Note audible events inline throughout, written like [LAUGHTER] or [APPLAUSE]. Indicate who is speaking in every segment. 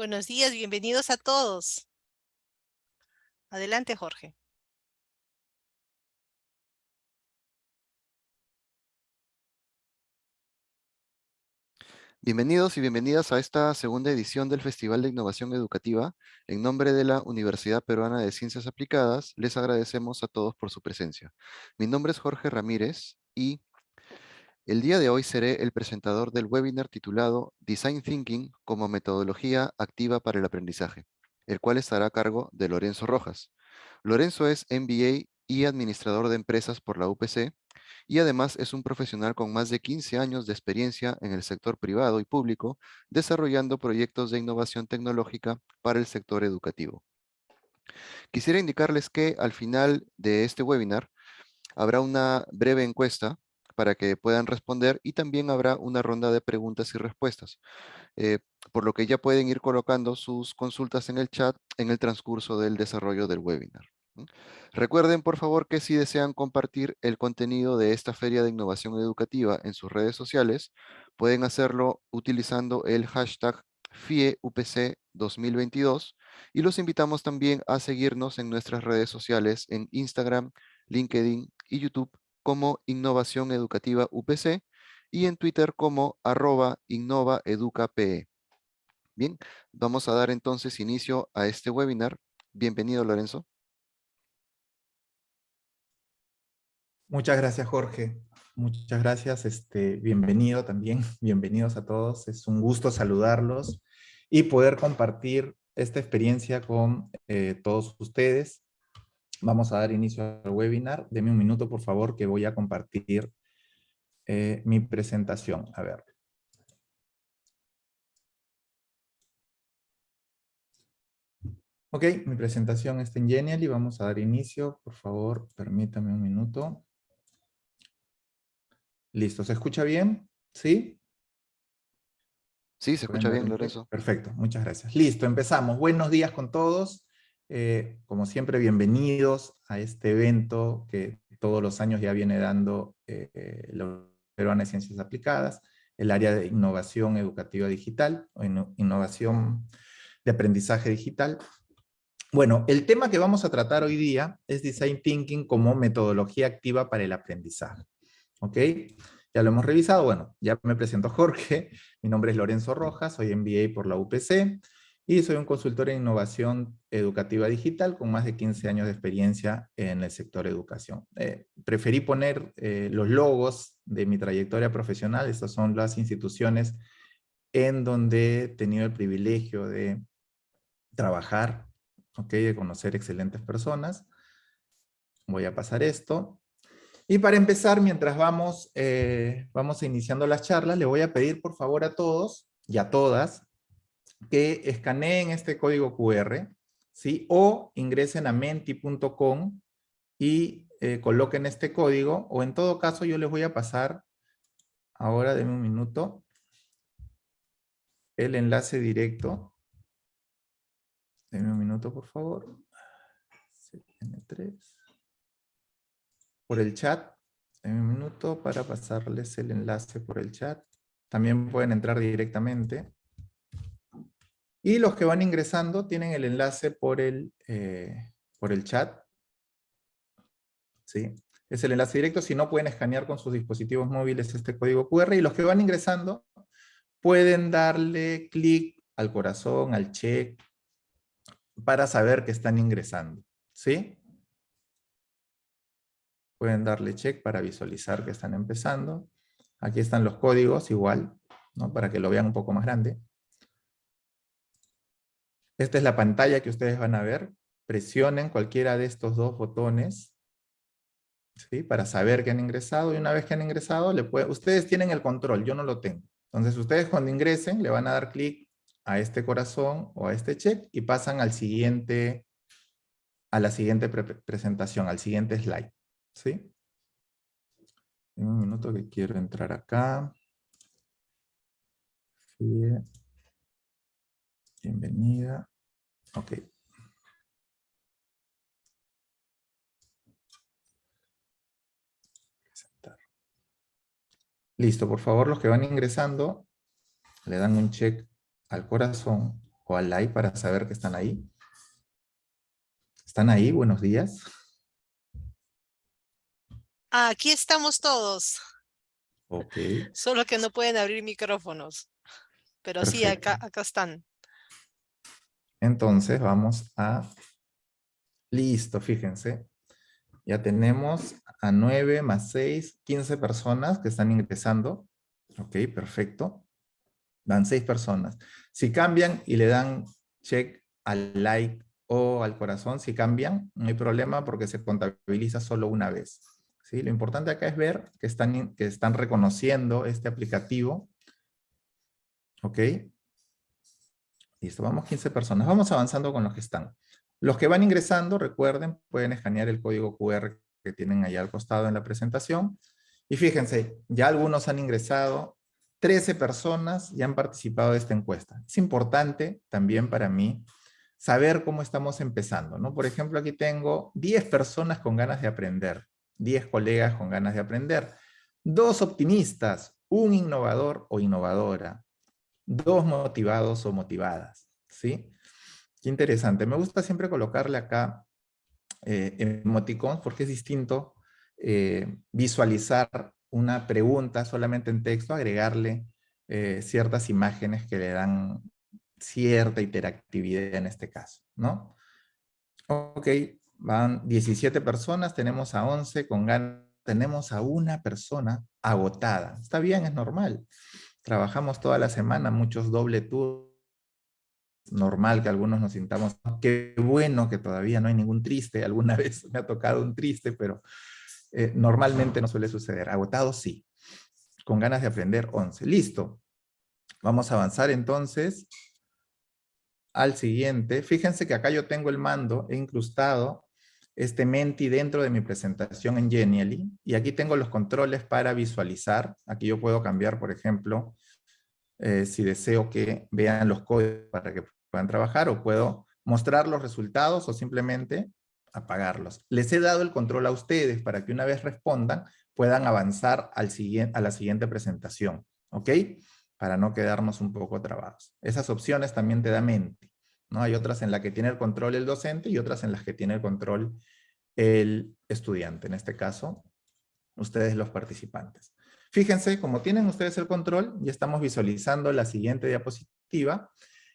Speaker 1: Buenos días, bienvenidos a todos. Adelante, Jorge.
Speaker 2: Bienvenidos y bienvenidas a esta segunda edición del Festival de Innovación Educativa. En nombre de la Universidad Peruana de Ciencias Aplicadas, les agradecemos a todos por su presencia. Mi nombre es Jorge Ramírez y el día de hoy seré el presentador del webinar titulado Design Thinking como metodología activa para el aprendizaje, el cual estará a cargo de Lorenzo Rojas. Lorenzo es MBA y administrador de empresas por la UPC y además es un profesional con más de 15 años de experiencia en el sector privado y público, desarrollando proyectos de innovación tecnológica para el sector educativo. Quisiera indicarles que al final de este webinar habrá una breve encuesta para que puedan responder y también habrá una ronda de preguntas y respuestas, eh, por lo que ya pueden ir colocando sus consultas en el chat en el transcurso del desarrollo del webinar. Recuerden, por favor, que si desean compartir el contenido de esta Feria de Innovación Educativa en sus redes sociales, pueden hacerlo utilizando el hashtag FIEUPC 2022 y los invitamos también a seguirnos en nuestras redes sociales en Instagram, LinkedIn y YouTube como Innovación Educativa UPC y en Twitter como arroba innovaeducape. Bien, vamos a dar entonces inicio a este webinar. Bienvenido, Lorenzo.
Speaker 3: Muchas gracias, Jorge. Muchas gracias. Este, bienvenido también. [LAUGHS] Bienvenidos a todos. Es un gusto saludarlos y poder compartir esta experiencia con eh, todos ustedes. Vamos a dar inicio al webinar. Deme un minuto, por favor, que voy a compartir eh, mi presentación. A ver. Ok, mi presentación está en Genial y vamos a dar inicio. Por favor, permítame un minuto. Listo, ¿se escucha bien? ¿Sí?
Speaker 2: Sí, se escucha bien, Lorenzo.
Speaker 3: Perfecto, muchas gracias. Listo, empezamos. Buenos días con todos. Eh, como siempre, bienvenidos a este evento que todos los años ya viene dando eh, la Peruana de Ciencias Aplicadas, el área de innovación educativa digital, o innovación de aprendizaje digital. Bueno, el tema que vamos a tratar hoy día es Design Thinking como metodología activa para el aprendizaje. ¿Ok? Ya lo hemos revisado. Bueno, ya me presento Jorge. Mi nombre es Lorenzo Rojas, soy MBA por la UPC y soy un consultor en innovación educativa digital con más de 15 años de experiencia en el sector educación. Eh, preferí poner eh, los logos de mi trayectoria profesional. Estas son las instituciones en donde he tenido el privilegio de trabajar, ¿ok? de conocer excelentes personas. Voy a pasar esto. Y para empezar, mientras vamos, eh, vamos iniciando las charlas, le voy a pedir por favor a todos y a todas que escaneen este código QR, ¿sí? O ingresen a menti.com y eh, coloquen este código, o en todo caso yo les voy a pasar, ahora denme un minuto, el enlace directo. Denme un minuto, por favor. CN3 por el chat en un minuto para pasarles el enlace por el chat. También pueden entrar directamente. Y los que van ingresando tienen el enlace por el, eh, por el chat. ¿Sí? Es el enlace directo. Si no, pueden escanear con sus dispositivos móviles este código QR. Y los que van ingresando pueden darle clic al corazón, al check, para saber que están ingresando. ¿Sí? Pueden darle check para visualizar que están empezando. Aquí están los códigos igual, ¿no? para que lo vean un poco más grande. Esta es la pantalla que ustedes van a ver. Presionen cualquiera de estos dos botones ¿sí? para saber que han ingresado. Y una vez que han ingresado, le ustedes tienen el control, yo no lo tengo. Entonces ustedes cuando ingresen le van a dar clic a este corazón o a este check y pasan al siguiente, a la siguiente presentación, al siguiente slide. ¿Sí? un minuto que quiero entrar acá. Bienvenida. Ok. Listo, por favor, los que van ingresando, le dan un check al corazón o al like para saber que están ahí. ¿Están ahí? Buenos días.
Speaker 1: Aquí estamos todos.
Speaker 3: Ok.
Speaker 1: Solo que no pueden abrir micrófonos. Pero sí, acá, acá están.
Speaker 3: Entonces vamos a... Listo, fíjense. Ya tenemos a 9 más 6, 15 personas que están ingresando. Ok, perfecto. Dan 6 personas. Si cambian y le dan check al like o al corazón, si cambian, no hay problema porque se contabiliza solo una vez. ¿Sí? Lo importante acá es ver que están, que están reconociendo este aplicativo. ¿Ok? Listo, vamos 15 personas. Vamos avanzando con los que están. Los que van ingresando, recuerden, pueden escanear el código QR que tienen ahí al costado en la presentación. Y fíjense, ya algunos han ingresado, 13 personas ya han participado de esta encuesta. Es importante también para mí saber cómo estamos empezando. ¿no? Por ejemplo, aquí tengo 10 personas con ganas de aprender, 10 colegas con ganas de aprender, dos optimistas, un innovador o innovadora, dos motivados o motivadas. ¿sí? Qué interesante. Me gusta siempre colocarle acá eh, emoticons porque es distinto eh, visualizar una pregunta solamente en texto, agregarle eh, ciertas imágenes que le dan cierta interactividad en este caso, ¿no? Ok, van 17 personas, tenemos a 11 con ganas, tenemos a una persona agotada. Está bien, es normal. Trabajamos toda la semana, muchos doble turnos, normal que algunos nos sintamos, qué bueno que todavía no hay ningún triste, alguna [LAUGHS] vez me ha tocado un triste, pero eh, normalmente no suele suceder. Agotado sí, con ganas de aprender 11. Listo. Vamos a avanzar entonces al siguiente. Fíjense que acá yo tengo el mando, incrustado este Menti dentro de mi presentación en Genially, y aquí tengo los controles para visualizar. Aquí yo puedo cambiar, por ejemplo, eh, si deseo que vean los códigos para que puedan trabajar o puedo mostrar los resultados o simplemente apagarlos. Les he dado el control a ustedes para que una vez respondan puedan avanzar al siguiente, a la siguiente presentación, ¿ok? Para no quedarnos un poco trabados. Esas opciones también te da mente, ¿no? Hay otras en las que tiene el control el docente y otras en las que tiene el control el estudiante, en este caso, ustedes los participantes. Fíjense, como tienen ustedes el control, ya estamos visualizando la siguiente diapositiva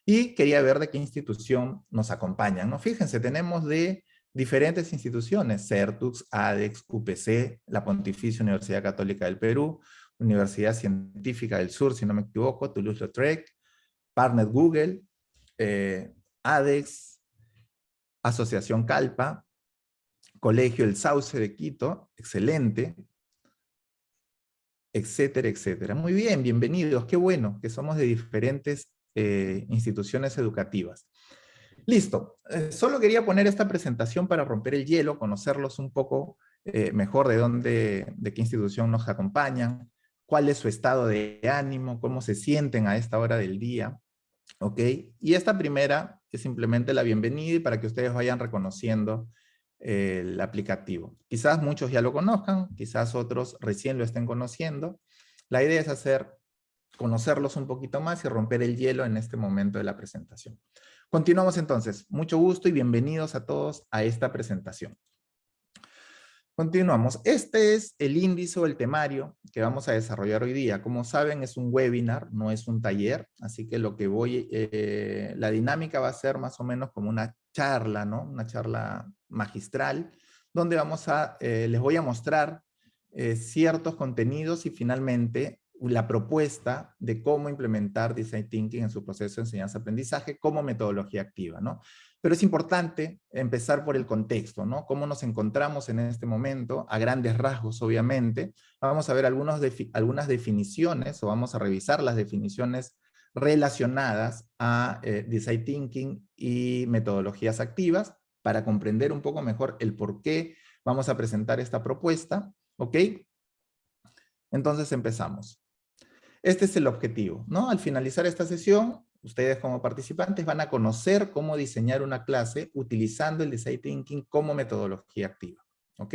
Speaker 3: y quería ver de qué institución nos acompañan. ¿no? Fíjense, tenemos de diferentes instituciones, CERTUX, ADEX, UPC, la Pontificia Universidad Católica del Perú, Universidad Científica del Sur, si no me equivoco, Toulouse-Lautrec, Partner Google, eh, ADEX, Asociación Calpa, Colegio El Sauce de Quito, excelente, etcétera, etcétera. Muy bien, bienvenidos, qué bueno que somos de diferentes eh, instituciones educativas. Listo, eh, solo quería poner esta presentación para romper el hielo, conocerlos un poco eh, mejor de dónde, de qué institución nos acompañan, cuál es su estado de ánimo, cómo se sienten a esta hora del día, ¿ok? Y esta primera simplemente la bienvenida y para que ustedes vayan reconociendo el aplicativo. Quizás muchos ya lo conozcan, quizás otros recién lo estén conociendo. La idea es hacer conocerlos un poquito más y romper el hielo en este momento de la presentación. Continuamos entonces. Mucho gusto y bienvenidos a todos a esta presentación. Continuamos. Este es el índice o el temario que vamos a desarrollar hoy día. Como saben, es un webinar, no es un taller, así que lo que voy, eh, la dinámica va a ser más o menos como una charla, ¿no? Una charla magistral, donde vamos a, eh, les voy a mostrar eh, ciertos contenidos y finalmente la propuesta de cómo implementar Design Thinking en su proceso de enseñanza-aprendizaje como metodología activa, ¿no? Pero es importante empezar por el contexto, ¿no? Cómo nos encontramos en este momento, a grandes rasgos, obviamente. Vamos a ver algunas definiciones, o vamos a revisar las definiciones relacionadas a eh, Design Thinking y metodologías activas, para comprender un poco mejor el por qué vamos a presentar esta propuesta, ¿ok? Entonces empezamos. Este es el objetivo, ¿no? Al finalizar esta sesión, ustedes como participantes van a conocer cómo diseñar una clase utilizando el Design Thinking como metodología activa, ¿ok?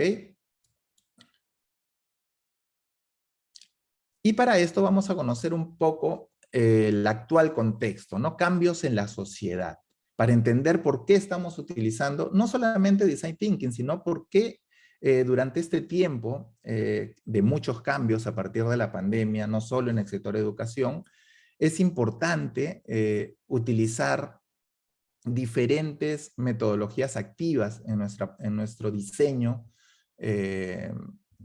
Speaker 3: Y para esto vamos a conocer un poco eh, el actual contexto, ¿no? cambios en la sociedad, para entender por qué estamos utilizando no solamente Design Thinking, sino por qué eh, durante este tiempo eh, de muchos cambios a partir de la pandemia, no solo en el sector de educación, es importante utilizar diferentes metodologías activas en, nuestra, en nuestro diseño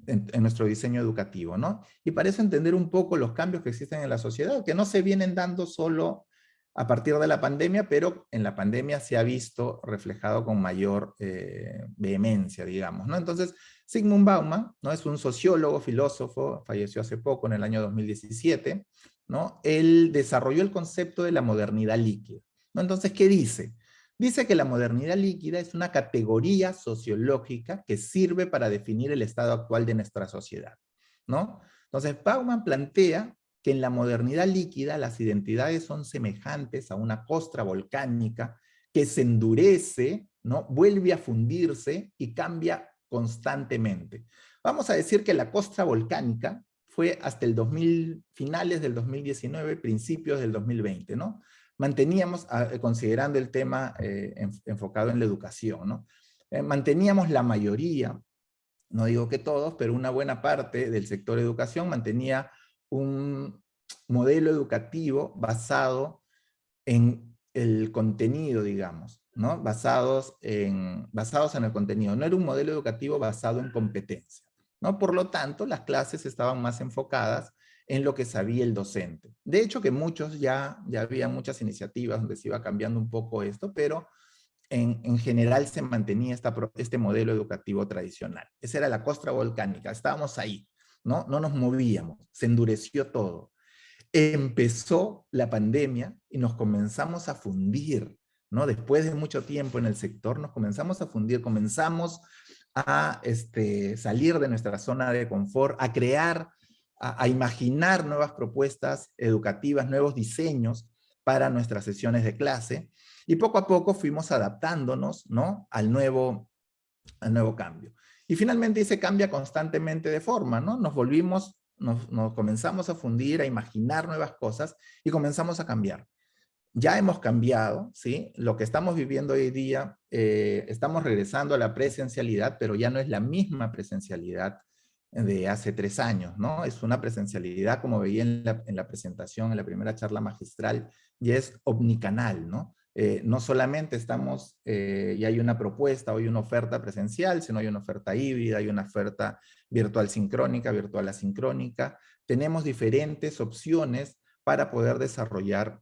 Speaker 3: en, nuestro diseño educativo, ¿no? Y para eso entender un poco los cambios que existen en la sociedad, que no se vienen dando solo a partir de la pandemia, pero en la pandemia se ha visto reflejado con mayor eh, vehemencia, digamos, ¿no? Entonces, Sigmund Bauman, ¿no? Es un sociólogo, filósofo, falleció hace poco, en el año 2017, ¿no? Él desarrolló el concepto de la modernidad líquida. Entonces, ¿qué dice? Dice que la modernidad líquida es una categoría sociológica que sirve para definir el estado actual de nuestra sociedad. ¿no? Entonces, Bauman plantea que en la modernidad líquida las identidades son semejantes a una costra volcánica que se endurece, ¿no? vuelve a fundirse y cambia constantemente. Vamos a decir que la costra volcánica fue hasta el 2000, finales del 2019, principios del 2020, ¿no? manteníamos, ah, eh, considerando el tema eh, enfocado en la educación, ¿no? Eh, manteníamos la mayoría, no digo que todos, pero una buena parte del sector educación mantenía un modelo educativo basado en el contenido, digamos, ¿no? Basados en, basados en el contenido. No era un modelo educativo basado en competencia, ¿no? Por lo tanto, las clases estaban más enfocadas en lo que sabía el docente. De hecho que muchos ya, ya había muchas iniciativas donde se iba cambiando un poco esto, pero en, en general se mantenía esta, este modelo educativo tradicional. Esa era la costra volcánica, estábamos ahí, ¿no? No nos movíamos, se endureció todo. Empezó la pandemia y nos comenzamos a fundir, ¿no? Después de mucho tiempo en el sector nos comenzamos a fundir, comenzamos a este, salir de nuestra zona de confort, a crear a, imaginar nuevas propuestas educativas, nuevos diseños para nuestras sesiones de clase, y poco a poco fuimos adaptándonos ¿no? al, nuevo, al nuevo cambio. Y finalmente se cambia constantemente de forma, ¿no? Nos volvimos, nos, comenzamos a fundir, a imaginar nuevas cosas y comenzamos a cambiar. Ya hemos cambiado, ¿sí? Lo que estamos viviendo hoy día, eh, estamos regresando a la presencialidad, pero ya no es la misma presencialidad de hace tres años, ¿no? Es una presencialidad, como veía en la, presentación, en la primera charla magistral, y es omnicanal, ¿no? Eh, no solamente estamos, eh, y hay una propuesta, hay una oferta presencial, sino hay una oferta híbrida, hay una oferta virtual sincrónica, virtual asincrónica. Tenemos diferentes opciones para poder desarrollar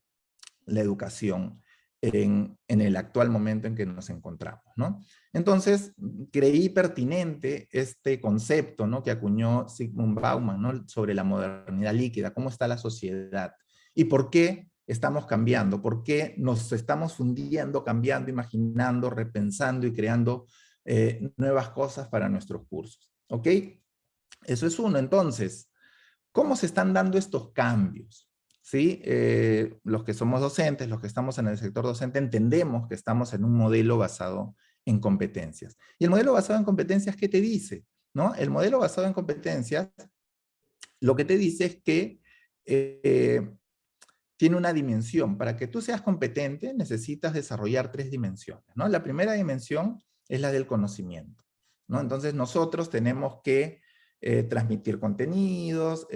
Speaker 3: la educación en, el actual momento en que nos encontramos. ¿no? Entonces, creí pertinente este concepto ¿no? que acuñó Sigmund Bauman ¿no? sobre la modernidad líquida, cómo está la sociedad y por qué estamos cambiando, por qué nos estamos fundiendo, cambiando, imaginando, repensando y creando eh, nuevas cosas para nuestros cursos. ¿Ok? Eso es uno. Entonces, ¿cómo se están dando estos cambios? ¿Sí? Eh, los que somos docentes, los que estamos en el sector docente, entendemos que estamos en un modelo basado en competencias. Y el modelo basado en competencias, ¿qué te dice? ¿No? El modelo basado en competencias, lo que te dice es que eh, tiene una dimensión. Para que tú seas competente, necesitas desarrollar tres dimensiones. ¿no? La primera dimensión es la del conocimiento. ¿no? Entonces nosotros tenemos que eh, transmitir contenidos,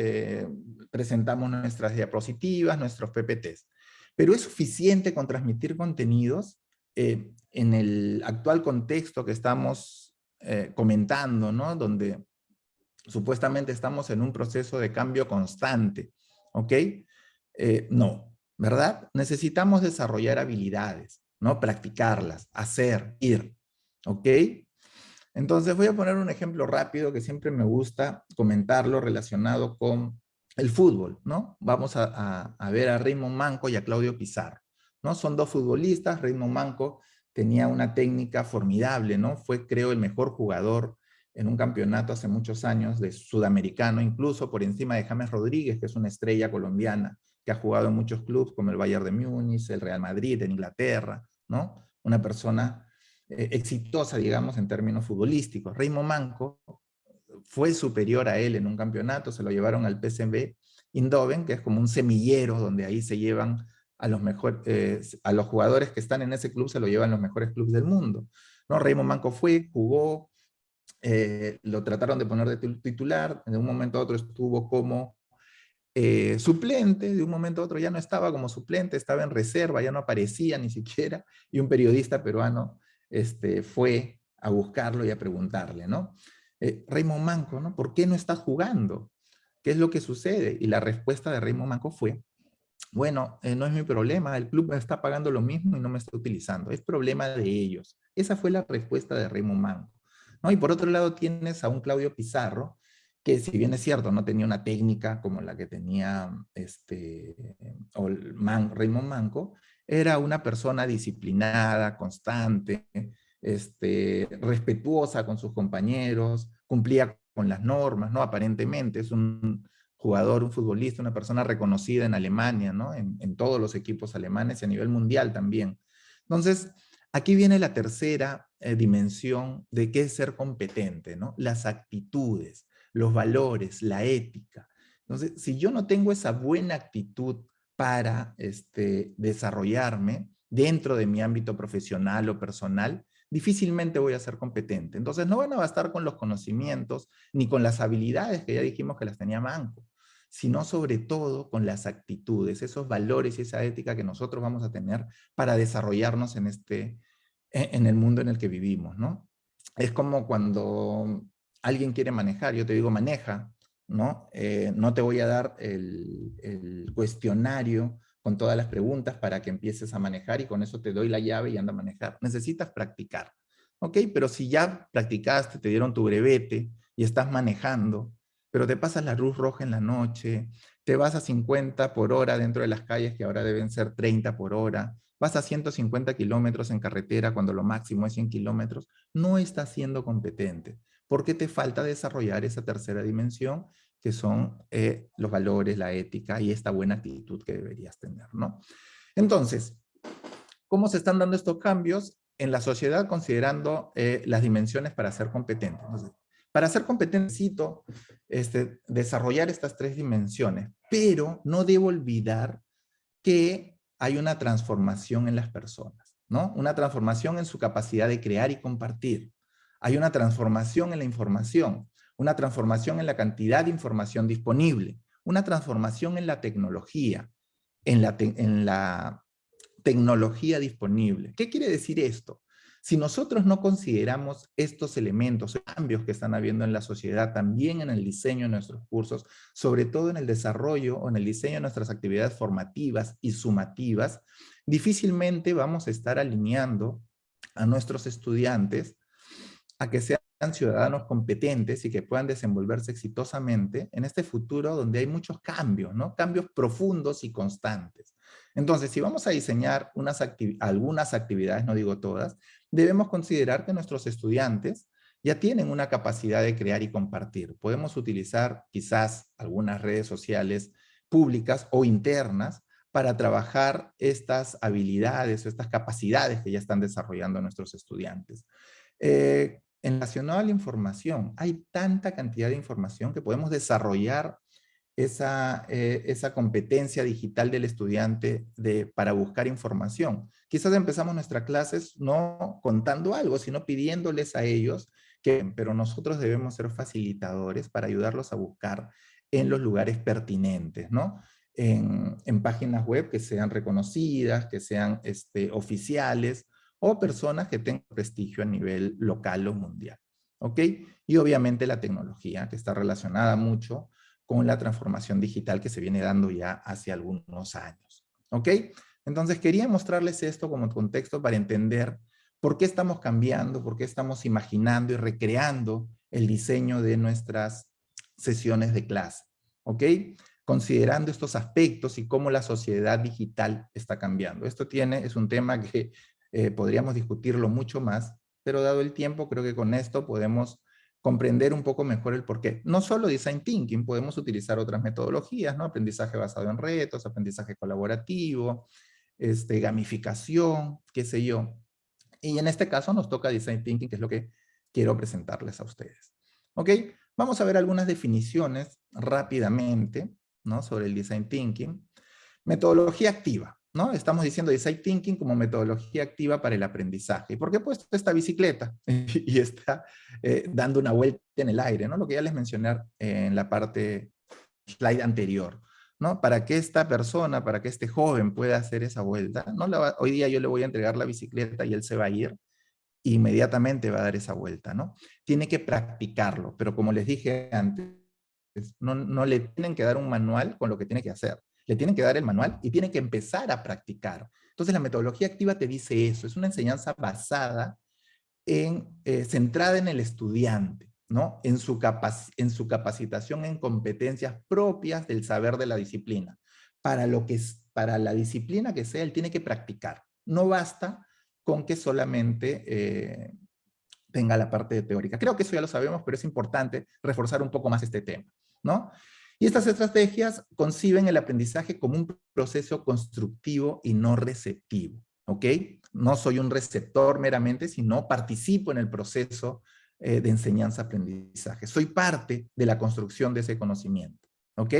Speaker 3: presentamos nuestras diapositivas, nuestros PPTs. Pero es suficiente con transmitir contenidos eh, en el actual contexto que estamos comentando, ¿no? Donde supuestamente estamos en un proceso de cambio constante, ¿ok? no, ¿verdad? Necesitamos desarrollar habilidades, ¿no? Practicarlas, hacer, ir, ¿ok? Entonces voy a poner un ejemplo rápido que siempre me gusta comentarlo relacionado con el fútbol, ¿no? Vamos a, ver a Raymond Manco y a Claudio Pizarro, ¿no? Son dos futbolistas, Raymond Manco tenía una técnica formidable, ¿no? Fue, creo, el mejor jugador en un campeonato hace muchos años de sudamericano, incluso por encima de James Rodríguez, que es una estrella colombiana, que ha jugado en muchos clubes como el Bayern de Múnich, el Real Madrid, en Inglaterra, ¿no? Una persona eh, exitosa, digamos, en términos futbolísticos. Raymond Manco fue superior a él en un campeonato, se lo llevaron al PSV Indoven, que es como un semillero donde ahí se llevan a los, mejor, eh, a los jugadores que están en ese club, se lo llevan los mejores clubes del mundo. ¿no? Raymond Manco fue, jugó, eh, lo trataron de poner de titular, en un momento a otro estuvo como eh, suplente, de un momento a otro ya no estaba como suplente, estaba en reserva, ya no aparecía ni siquiera, y un periodista peruano este, fue a buscarlo y a preguntarle, ¿no? Eh, Raymond Manco, ¿no? ¿Por qué no está jugando? ¿Qué es lo que sucede? Y la respuesta de Raymond Manco fue, bueno, no es mi problema, el club me está pagando lo mismo y no me está utilizando, es problema de ellos. Esa fue la respuesta de Raymond Manco. ¿no? Y por otro lado tienes a un Claudio Pizarro, que si bien es cierto, no tenía una técnica como la que tenía este, Raymond Manco, era una persona disciplinada, constante, este, respetuosa con sus compañeros, cumplía con las normas, ¿no? Aparentemente es un jugador, un futbolista, una persona reconocida en Alemania, ¿no? En, todos los equipos alemanes y a nivel mundial también. Entonces, aquí viene la tercera eh, dimensión de qué es ser competente, ¿no? Las actitudes los valores, la ética. Entonces, si yo no tengo esa buena actitud para este, desarrollarme dentro de mi ámbito profesional o personal, difícilmente voy a ser competente. Entonces, no van a bastar con los conocimientos ni con las habilidades que ya dijimos que las tenía Manco, sino sobre todo con las actitudes, esos valores y esa ética que nosotros vamos a tener para desarrollarnos en, este, en el mundo en el que vivimos, ¿no? Es como cuando alguien quiere manejar, yo te digo maneja, ¿no? Eh, no te voy a dar el, cuestionario con todas las preguntas para que empieces a manejar y con eso te doy la llave y anda a manejar. Necesitas practicar, ¿ok? Pero si ya practicaste, te dieron tu brevete y estás manejando, pero te pasas la luz roja en la noche, te vas a 50 por hora dentro de las calles que ahora deben ser 30 por hora, vas a 150 kilómetros en carretera cuando lo máximo es 100 kilómetros, no estás siendo competente porque te falta desarrollar esa tercera dimensión que son eh, los valores, la ética y esta buena actitud que deberías tener, ¿no? Entonces, ¿cómo se están dando estos cambios en la sociedad considerando eh, las dimensiones para ser competente? para ser competente necesito este, desarrollar estas tres dimensiones, pero no debo olvidar que hay una transformación en las personas, ¿no? Una transformación en su capacidad de crear y compartir. Hay una transformación en la información, una transformación en la cantidad de información disponible, una transformación en la tecnología, en la, tecnología disponible. ¿Qué quiere decir esto? Si nosotros no consideramos estos elementos, cambios que están habiendo en la sociedad, también en el diseño de nuestros cursos, sobre todo en el desarrollo o en el diseño de nuestras actividades formativas y sumativas, difícilmente vamos a estar alineando a nuestros estudiantes a que sean ciudadanos competentes y que puedan desenvolverse exitosamente en este futuro donde hay muchos cambios, ¿no? Cambios profundos y constantes. Entonces, si vamos a diseñar unas algunas actividades, no digo todas, debemos considerar que nuestros estudiantes ya tienen una capacidad de crear y compartir. Podemos utilizar quizás algunas redes sociales públicas o internas para trabajar estas habilidades o estas capacidades que ya están desarrollando nuestros estudiantes. Eh, en relacionado a la información, hay tanta cantidad de información que podemos desarrollar esa, eh, esa competencia digital del estudiante de, para buscar información. Quizás empezamos nuestras clases no contando algo, sino pidiéndoles a ellos que, pero nosotros debemos ser facilitadores para ayudarlos a buscar en los lugares pertinentes, ¿no? En, en páginas web que sean reconocidas, que sean este, oficiales, o personas que tengan prestigio a nivel local o mundial. ¿Ok? Y obviamente la tecnología, que está relacionada mucho con la transformación digital que se viene dando ya hace algunos años. ¿Ok? Entonces quería mostrarles esto como contexto para entender por qué estamos cambiando, por qué estamos imaginando y recreando el diseño de nuestras sesiones de clase. ¿Ok? Considerando estos aspectos y cómo la sociedad digital está cambiando. Esto tiene, es un tema que eh, podríamos discutirlo mucho más, pero dado el tiempo, creo que con esto podemos comprender un poco mejor el porqué. No solo Design Thinking, podemos utilizar otras metodologías, ¿no? Aprendizaje basado en retos, aprendizaje colaborativo, este, gamificación, qué sé yo. Y en este caso nos toca Design Thinking, que es lo que quiero presentarles a ustedes. ¿Ok? Vamos a ver algunas definiciones rápidamente, ¿no? sobre el Design Thinking. Metodología activa. ¿No? Estamos diciendo Design Thinking como metodología activa para el aprendizaje. ¿Y por qué he puesto esta bicicleta? [LAUGHS] y está eh, dando una vuelta en el aire, ¿no? Lo que ya les mencioné en la parte slide anterior. ¿no? Para que esta persona, para que este joven pueda hacer esa vuelta, ¿no? hoy día yo le voy a entregar la bicicleta y él se va a ir, inmediatamente va a dar esa vuelta, ¿no? Tiene que practicarlo, pero como les dije antes, no, no le tienen que dar un manual con lo que tiene que hacer. Le tienen que dar el manual y tiene que empezar a practicar. Entonces la metodología activa te dice eso, es una enseñanza basada en, eh, centrada en el estudiante, ¿no? En su, en su capacitación en competencias propias del saber de la disciplina. Para, lo que para la disciplina que sea, él tiene que practicar. No basta con que solamente eh, tenga la parte teórica. Creo que eso ya lo sabemos, pero es importante reforzar un poco más este tema, ¿no? Y estas estrategias conciben el aprendizaje como un proceso constructivo y no receptivo, ¿ok? No soy un receptor meramente, sino participo en el proceso eh, de enseñanza-aprendizaje. Soy parte de la construcción de ese conocimiento, ¿ok?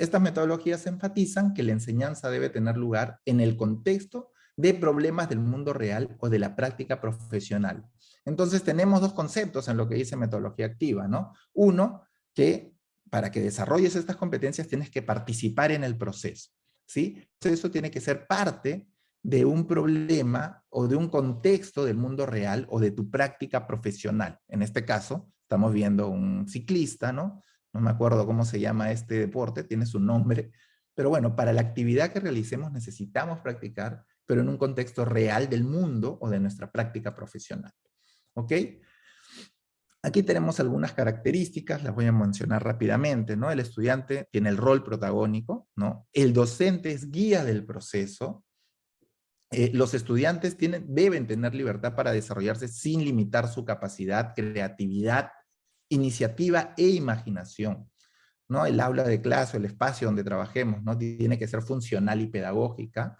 Speaker 3: Estas metodologías enfatizan que la enseñanza debe tener lugar en el contexto de problemas del mundo real o de la práctica profesional. Entonces tenemos dos conceptos en lo que dice metodología activa, ¿no? Uno, que para que desarrolles estas competencias tienes que participar en el proceso, ¿sí? Eso tiene que ser parte de un problema o de un contexto del mundo real o de tu práctica profesional. En este caso, estamos viendo un ciclista, ¿no? No me acuerdo cómo se llama este deporte, tiene su nombre, pero bueno, para la actividad que realicemos necesitamos practicar pero en un contexto real del mundo o de nuestra práctica profesional. ¿Ok? Aquí tenemos algunas características, las voy a mencionar rápidamente, ¿no? El estudiante tiene el rol protagónico, ¿no? El docente es guía del proceso. Eh, los estudiantes deben tener libertad para desarrollarse sin limitar su capacidad, creatividad, iniciativa e imaginación. ¿no? El aula de clase, el espacio donde trabajemos, ¿no? Tiene que ser funcional y pedagógica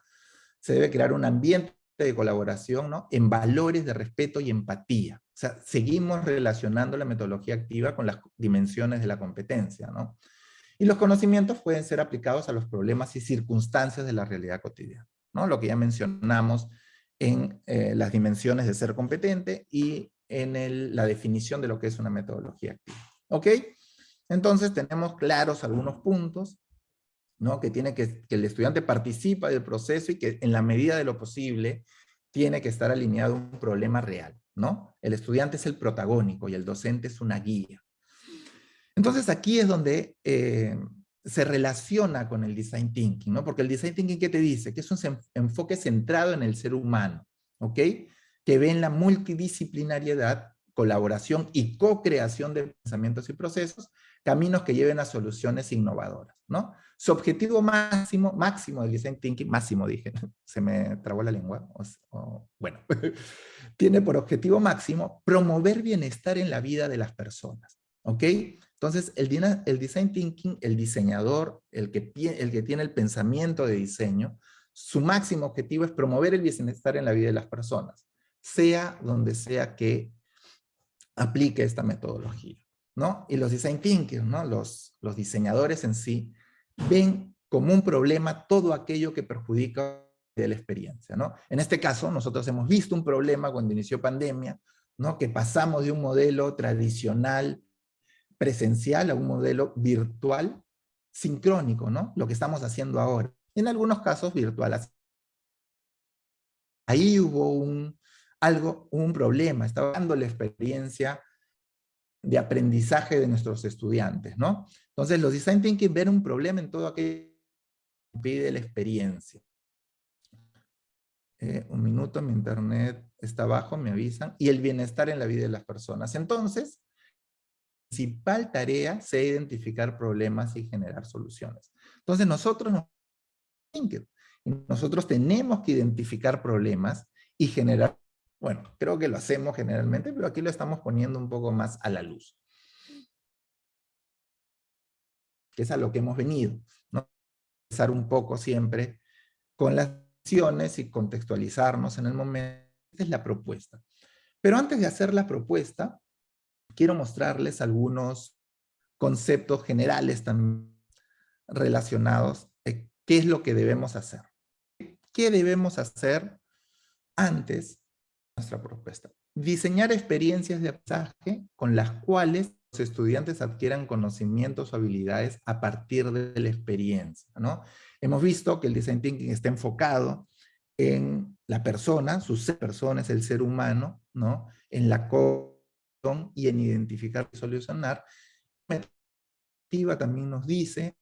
Speaker 3: se debe crear un ambiente de colaboración ¿no? en valores de respeto y empatía. O sea, seguimos relacionando la metodología activa con las dimensiones de la competencia. ¿no? Y los conocimientos pueden ser aplicados a los problemas y circunstancias de la realidad cotidiana. ¿no? Lo que ya mencionamos en eh, las dimensiones de ser competente y en la definición de lo que es una metodología activa. ¿Ok? Entonces tenemos claros algunos puntos ¿no? que, tiene que, que el estudiante participa del proceso y que en la medida de lo posible tiene que estar alineado a un problema real. ¿No? El estudiante es el protagónico y el docente es una guía. Entonces aquí es donde eh, se relaciona con el design thinking, ¿no? Porque el design thinking, ¿qué te dice? Que es un enfoque centrado en el ser humano, ¿ok? Que ve en la multidisciplinariedad, colaboración y co-creación de pensamientos y procesos, caminos que lleven a soluciones innovadoras, ¿no? Su objetivo máximo, máximo del design thinking, máximo dije, se me trabó la lengua, bueno, [LAUGHS] tiene por objetivo máximo promover bienestar en la vida de las personas, ¿ok? Entonces, el, el design thinking, el diseñador, el que, el que tiene el pensamiento de diseño, su máximo objetivo es promover el bienestar en la vida de las personas, sea donde sea que aplique esta metodología. ¿no? Y los design thinkers, ¿no? Los, los diseñadores en sí, ven como un problema todo aquello que perjudica de la experiencia, ¿no? En este caso, nosotros hemos visto un problema cuando inició pandemia, ¿no? Que pasamos de un modelo tradicional presencial a un modelo virtual sincrónico, ¿no? Lo que estamos haciendo ahora. En algunos casos virtual. Ahí hubo un, algo, un problema, estaba dando la experiencia de aprendizaje de nuestros estudiantes, ¿no? Entonces, los design thinking ven un problema en todo aquello que pide la experiencia. Eh, un minuto, mi internet está bajo, me avisan. Y el bienestar en la vida de las personas. Entonces, la principal tarea es identificar problemas y generar soluciones. Entonces, nosotros, nosotros tenemos que identificar problemas y generar bueno, creo que lo hacemos generalmente, pero aquí lo estamos poniendo un poco más a la luz. Que es a lo que hemos venido. ¿no? Empezar un poco siempre con las acciones y contextualizarnos en el momento. Esta es la propuesta. Pero antes de hacer la propuesta, quiero mostrarles algunos conceptos generales también relacionados a qué es lo que debemos hacer. ¿Qué debemos hacer antes de nuestra propuesta? Diseñar experiencias de aprendizaje con las cuales estudiantes adquieran conocimientos o habilidades a partir de la experiencia. ¿no? Hemos visto que el Design Thinking está enfocado en la persona, su ser persona es el ser humano, ¿no? en la y en identificar y solucionar. Activa también nos dice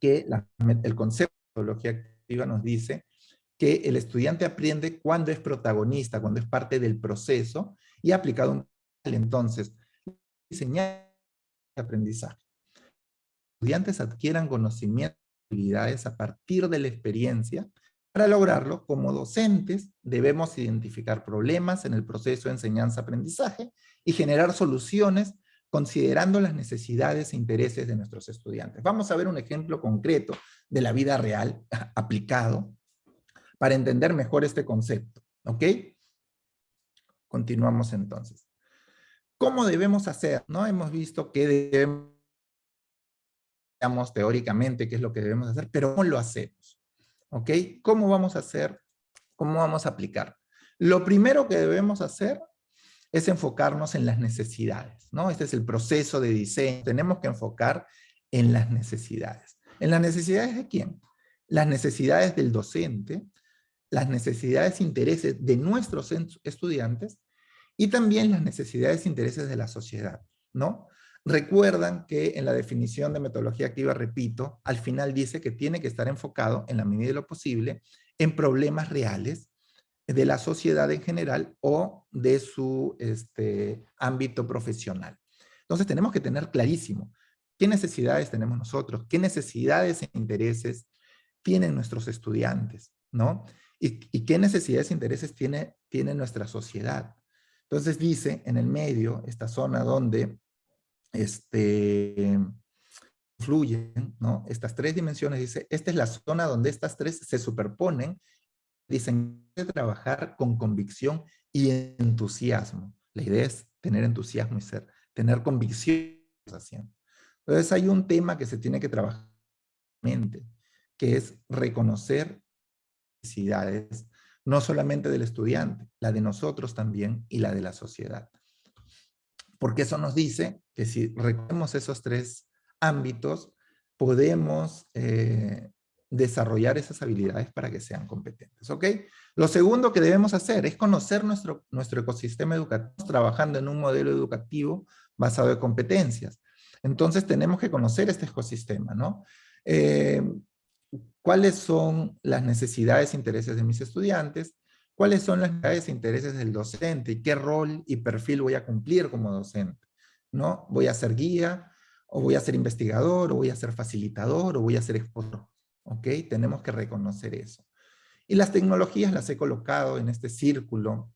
Speaker 3: que el concepto de metodología activa nos dice que el estudiante aprende cuando es protagonista, cuando es parte del proceso y ha aplicado un entonces diseñar aprendizaje. Estudiantes adquieran conocimientos y habilidades a partir de la experiencia. Para lograrlo, como docentes, debemos identificar problemas en el proceso de enseñanza-aprendizaje y generar soluciones considerando las necesidades e intereses de nuestros estudiantes. Vamos a ver un ejemplo concreto de la vida real [LAUGHS] aplicado para entender mejor este concepto. ¿Ok? Continuamos entonces. ¿Cómo debemos hacer? ¿No? Hemos visto que debemos, teóricamente qué es lo que debemos hacer, pero ¿cómo lo hacemos? ¿Ok? ¿Cómo vamos a hacer? ¿Cómo vamos a aplicar? Lo primero que debemos hacer es enfocarnos en las necesidades, ¿no? Este es el proceso de diseño. Tenemos que enfocar en las necesidades. ¿En las necesidades de quién? Las necesidades del docente, las necesidades e intereses de nuestros estudiantes y también las necesidades e intereses de la sociedad, ¿no? Recuerdan que en la definición de metodología activa, repito, al final dice que tiene que estar enfocado, en la medida de lo posible, en problemas reales de la sociedad en general o de su este, ámbito profesional. Entonces tenemos que tener clarísimo qué necesidades tenemos nosotros, qué necesidades e intereses tienen nuestros estudiantes, ¿no? Y, qué necesidades e intereses tiene, tiene nuestra sociedad. Entonces dice en el medio, esta zona donde este, fluyen. Estas tres dimensiones, dice, esta es la zona donde estas tres se superponen Dicen de trabajar con convicción y entusiasmo. La idea es tener entusiasmo y ser, tener convicción haciendo. Entonces hay un tema que se tiene que trabajar que es reconocer necesidades, no solamente del estudiante, la de nosotros también y la de la sociedad. Porque eso nos dice que si reconocemos esos tres ámbitos, podemos eh, desarrollar esas habilidades para que sean competentes, ¿ok? Lo segundo que debemos hacer es conocer nuestro, nuestro ecosistema educativo, trabajando en un modelo educativo basado en competencias. Entonces tenemos que conocer este ecosistema, ¿no? Eh, ¿Cuáles son las necesidades e intereses de mis estudiantes? ¿Cuáles son las necesidades e intereses del docente? ¿Y qué rol y perfil voy a cumplir como docente? ¿No? ¿Voy a ser guía? ¿O voy a ser investigador? ¿O voy a ser facilitador? ¿O voy a ser expositor? ¿ok? Tenemos que reconocer eso. Y las tecnologías las he colocado en este círculo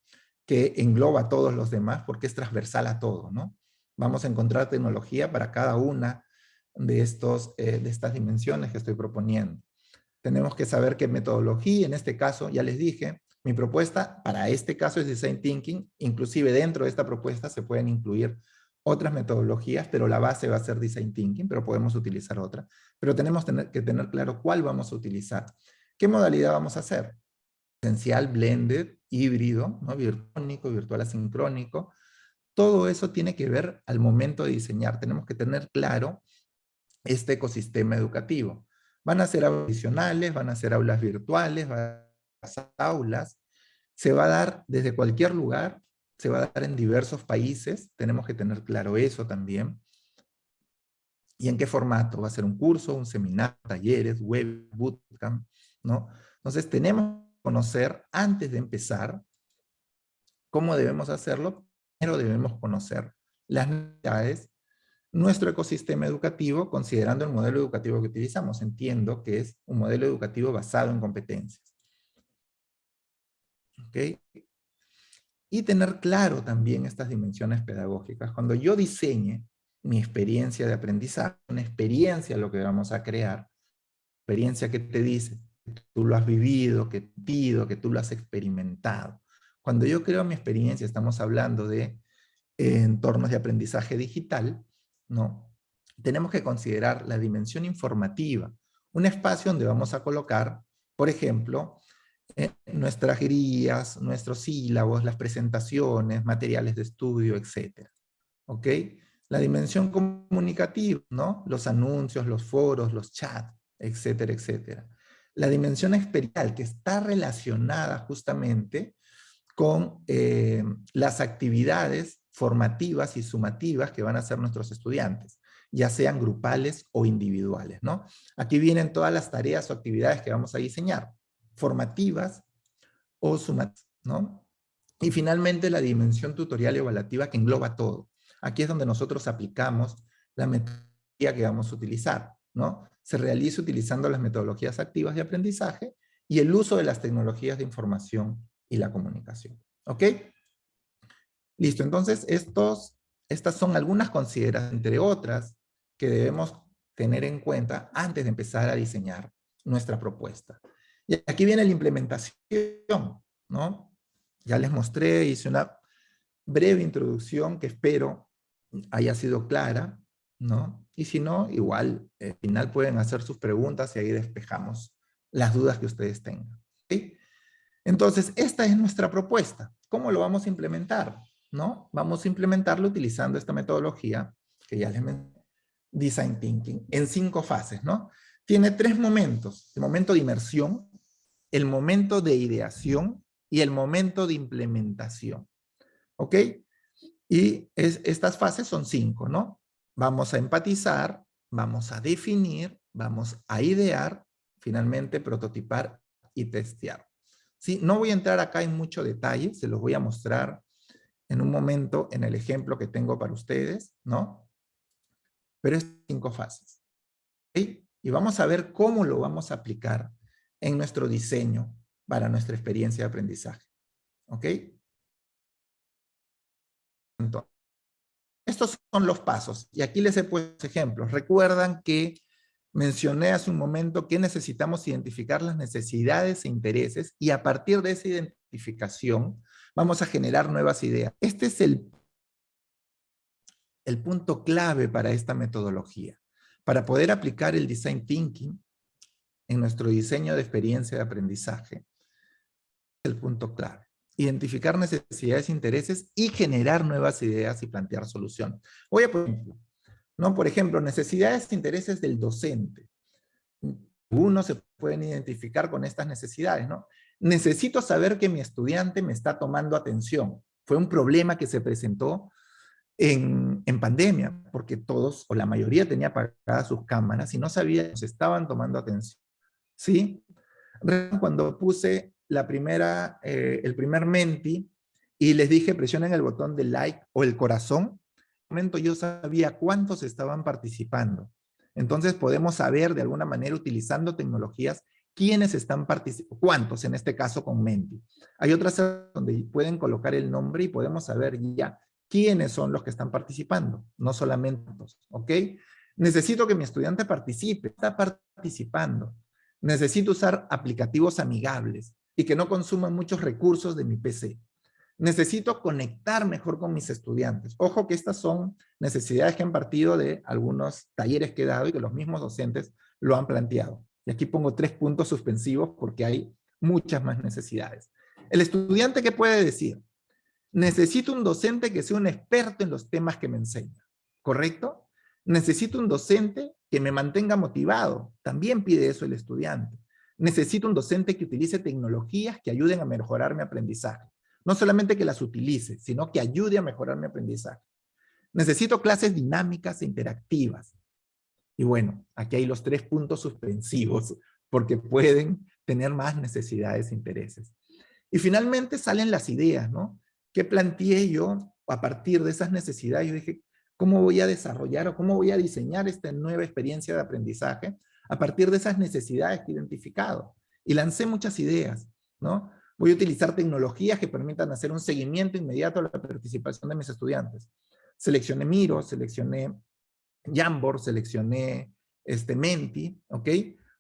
Speaker 3: que engloba a todos los demás porque es transversal a todo, ¿no? Vamos a encontrar tecnología para cada una de, estos, eh, de estas dimensiones que estoy proponiendo. Tenemos que saber qué metodología, en este caso, ya les dije, mi propuesta para este caso es Design Thinking, inclusive dentro de esta propuesta se pueden incluir otras metodologías, pero la base va a ser Design Thinking, pero podemos utilizar otra. Pero tenemos que tener claro cuál vamos a utilizar. ¿Qué modalidad vamos a hacer? Esencial, blended, híbrido, ¿no? virtual asincrónico. Todo eso tiene que ver al momento de diseñar. Tenemos que tener claro este ecosistema educativo. Van a ser adicionales, van a ser aulas virtuales, van a ser aulas. Se va a dar desde cualquier lugar se va a dar en diversos países, tenemos que tener claro eso también. ¿Y en qué formato? ¿Va a ser un curso, un seminario, talleres, web, bootcamp? ¿no? Entonces tenemos que conocer antes de empezar cómo debemos hacerlo. Primero debemos conocer las necesidades, nuestro ecosistema educativo, considerando el modelo educativo que utilizamos. Entiendo que es un modelo educativo basado en competencias. ¿Ok? y tener claro también estas dimensiones pedagógicas. Cuando yo diseñe mi experiencia de aprendizaje, una experiencia lo que vamos a crear, experiencia que te dice, que tú lo has vivido, que pido, que tú lo has experimentado. Cuando yo creo mi experiencia, estamos hablando de entornos de aprendizaje digital, ¿no? Tenemos que considerar la dimensión informativa, Un espacio donde vamos a colocar, por ejemplo, eh, nuestras guías, nuestros sílabos, las presentaciones, materiales de estudio, etc. ¿Ok? La dimensión comunicativa, ¿no? Los anuncios, los foros, los chats, etcétera, etcétera. La dimensión experiencial, que está relacionada justamente con eh, las actividades formativas y sumativas que van a hacer nuestros estudiantes, ya sean grupales o individuales, ¿no? Aquí vienen todas las tareas o actividades que vamos a diseñar, formativas o sumativas, ¿no? Y finalmente la dimensión tutorial y evaluativa que engloba todo. Aquí es donde nosotros aplicamos la metodología que vamos a utilizar, ¿no? Se realiza utilizando las metodologías activas de aprendizaje y el uso de las tecnologías de información y la comunicación. ¿Ok? Listo, entonces estos, estas son algunas consideraciones, entre otras, que debemos tener en cuenta antes de empezar a diseñar nuestra propuesta. Y aquí viene la implementación, ¿no? Ya les mostré, hice una breve introducción que espero haya sido clara, ¿no? Y si no, igual, al final pueden hacer sus preguntas y ahí despejamos las dudas que ustedes tengan. Entonces, esta es nuestra propuesta. ¿Cómo lo vamos a implementar? ¿No? Vamos a implementarlo utilizando esta metodología que ya les mencioné, Design Thinking, en cinco fases, ¿no? Tiene tres momentos. El momento de inmersión, el momento de ideación y el momento de implementación. ¿Ok? Y estas fases son cinco, ¿no? Vamos a empatizar, vamos a definir, vamos a idear, finalmente prototipar y testear. No voy a entrar acá en mucho detalle, se los voy a mostrar en un momento en el ejemplo que tengo para ustedes, ¿no? Pero es cinco fases. ¿sí? Y vamos a ver cómo lo vamos a aplicar en nuestro diseño para nuestra experiencia de aprendizaje. ¿Ok? estos son los pasos. Y aquí les he puesto ejemplos. Recuerdan que mencioné hace un momento que necesitamos identificar las necesidades e intereses y a partir de esa identificación vamos a generar nuevas ideas. Este es el, el punto clave para esta metodología. Para poder aplicar el Design Thinking en nuestro diseño de experiencia de aprendizaje, el punto clave identificar necesidades intereses y generar nuevas ideas y plantear soluciones. Voy a ejemplo, ¿no? Por ejemplo, necesidades e intereses del docente. Uno se pueden identificar con estas necesidades, ¿no? Necesito saber que mi estudiante me está tomando atención. Fue un problema que se presentó en, en, pandemia, porque todos o la mayoría tenía apagadas sus cámaras y no sabían si estaban tomando atención. ¿Sí? Cuando puse la primera, eh, el primer menti y les dije presionen el botón de like o el corazón, en momento yo sabía cuántos estaban participando. Entonces podemos saber de alguna manera utilizando tecnologías quiénes están participando, cuántos en este caso con Menti. Hay otras donde pueden colocar el nombre y podemos saber ya quiénes son los que están participando, no solamente ¿ok? Necesito que mi estudiante participe, está participando. Necesito usar aplicativos amigables y que no consuman muchos recursos de mi PC. Necesito conectar mejor con mis estudiantes. Ojo que estas son necesidades que han partido de algunos talleres que he dado y que los mismos docentes lo han planteado. Y aquí pongo tres puntos suspensivos porque hay muchas más necesidades. El estudiante, ¿qué puede decir? Necesito un docente que sea un experto en los temas que me enseña. ¿Correcto? Necesito un docente que me mantenga motivado. También pide eso el estudiante. Necesito un docente que utilice tecnologías que ayuden a mejorar mi aprendizaje. No solamente que las utilice, sino que ayude a mejorar mi aprendizaje. Necesito clases dinámicas e interactivas. Y bueno, aquí hay los tres puntos suspensivos, porque pueden tener más necesidades e intereses. Y finalmente salen las ideas, ¿no? ¿Qué planteé yo a partir de esas necesidades? Yo dije, ¿cómo voy a desarrollar o cómo voy a diseñar esta nueva experiencia de aprendizaje a partir de esas necesidades que he identificado. Y lancé muchas ideas, ¿no? Voy a utilizar tecnologías que permitan hacer un seguimiento inmediato a la participación de mis estudiantes. Seleccioné Miro, seleccioné Jamboard, seleccioné este, Menti, ¿ok?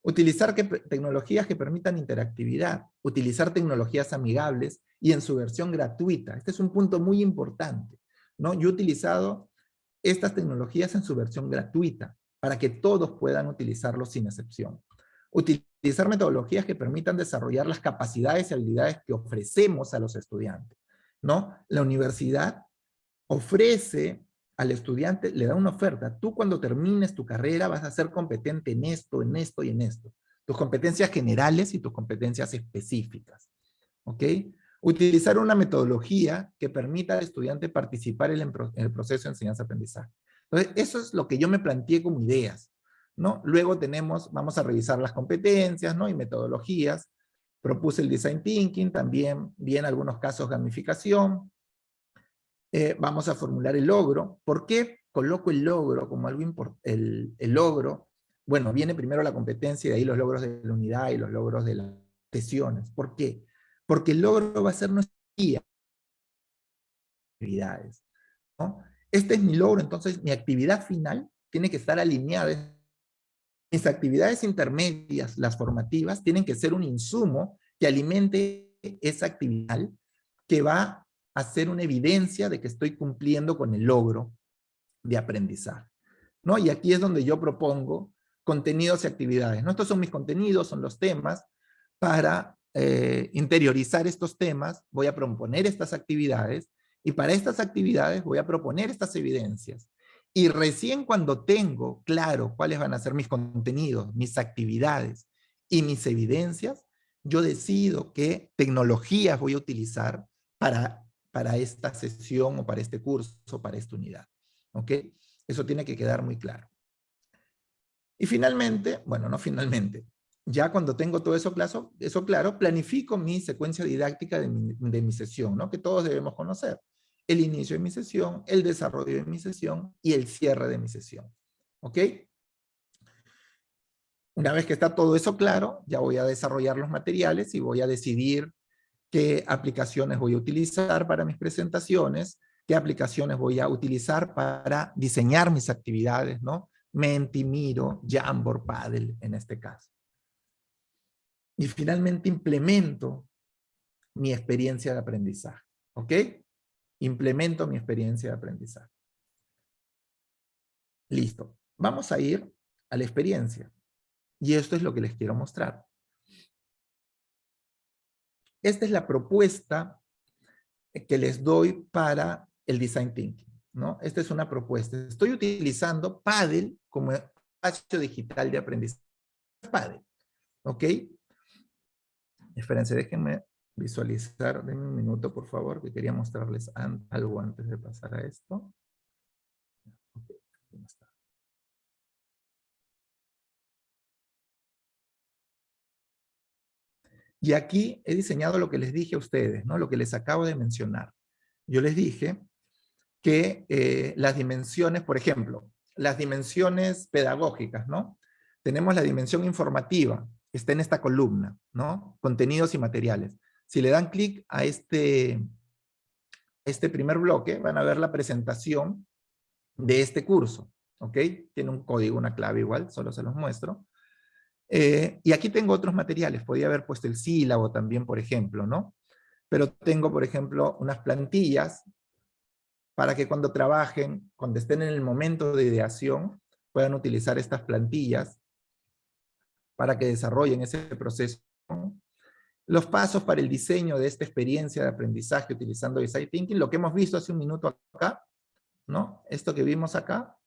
Speaker 3: Utilizar tecnologías que permitan interactividad, utilizar tecnologías amigables y en su versión gratuita. Este es un punto muy importante, ¿no? Yo he utilizado estas tecnologías en su versión gratuita para que todos puedan utilizarlo sin excepción. Utilizar metodologías que permitan desarrollar las capacidades y habilidades que ofrecemos a los estudiantes. ¿no? La universidad ofrece al estudiante, le da una oferta. Tú cuando termines tu carrera vas a ser competente en esto, en esto y en esto. Tus competencias generales y tus competencias específicas. ¿Ok? Utilizar una metodología que permita al estudiante participar en el proceso de enseñanza-aprendizaje. Entonces, eso es lo que yo me planteé como ideas. ¿no? Luego tenemos, vamos a revisar las competencias ¿no? y metodologías. Propuse el design thinking, también vi en algunos casos gamificación. Eh, vamos a formular el logro. ¿Por qué coloco el logro como algo importante? El, logro, bueno, viene primero la competencia y de ahí los logros de la unidad y los logros de las sesiones. ¿Por qué? Porque el logro va a ser nuestra guía. Actividades. ¿no? Este es mi logro, entonces mi actividad final tiene que estar alineada. Mis actividades intermedias, las formativas, tienen que ser un insumo que alimente esa actividad que va a ser una evidencia de que estoy cumpliendo con el logro de aprendizaje. ¿no? Y aquí es donde yo propongo contenidos y actividades. ¿no? Estos son mis contenidos, son los temas. Para eh, interiorizar estos temas, voy a proponer estas actividades y para estas actividades voy a proponer estas evidencias. Y recién cuando tengo claro cuáles van a ser mis contenidos, mis actividades y mis evidencias, yo decido qué tecnologías voy a utilizar para, para esta sesión o para este curso, para esta unidad. ¿Ok? Eso tiene que quedar muy claro. Y finalmente, bueno, no finalmente, ya cuando tengo todo eso claro, eso claro planifico mi secuencia didáctica de mi, de mi sesión, ¿no? que todos debemos conocer el inicio de mi sesión, el desarrollo de mi sesión y el cierre de mi sesión. ¿Ok? Una vez que está todo eso claro, ya voy a desarrollar los materiales y voy a decidir qué aplicaciones voy a utilizar para mis presentaciones, qué aplicaciones voy a utilizar para diseñar mis actividades, ¿no? Menti, Miro, Jamboard, Paddle en este caso. Y finalmente implemento mi experiencia de aprendizaje. ¿Ok? implemento mi experiencia de aprendizaje. Listo. Vamos a ir a la experiencia. Y esto es lo que les quiero mostrar. Esta es la propuesta que les doy para el Design Thinking. ¿no? Esta es una propuesta. Estoy utilizando Paddle como espacio digital de aprendizaje. Paddle. ¿Ok? Espérense, déjenme visualizar, denme un minuto por favor, que quería mostrarles algo antes de pasar a esto. Y aquí he diseñado lo que les dije a ustedes, ¿no? lo que les acabo de mencionar. Yo les dije que eh, las dimensiones, por ejemplo, las dimensiones pedagógicas, ¿no? Tenemos la dimensión informativa, está en esta columna, ¿no? Contenidos y materiales. Si le dan clic a este, este primer bloque, van a ver la presentación de este curso. ¿Ok? Tiene un código, una clave igual, solo se los muestro. Eh, y aquí tengo otros materiales, podía haber puesto el sílabo también, por ejemplo, ¿no? Pero tengo, por ejemplo, unas plantillas para que cuando trabajen, cuando estén en el momento de ideación, puedan utilizar estas plantillas para que desarrollen ese proceso los pasos para el diseño de esta experiencia de aprendizaje utilizando Design Thinking, lo que hemos visto hace un minuto acá, ¿no? Esto que vimos acá,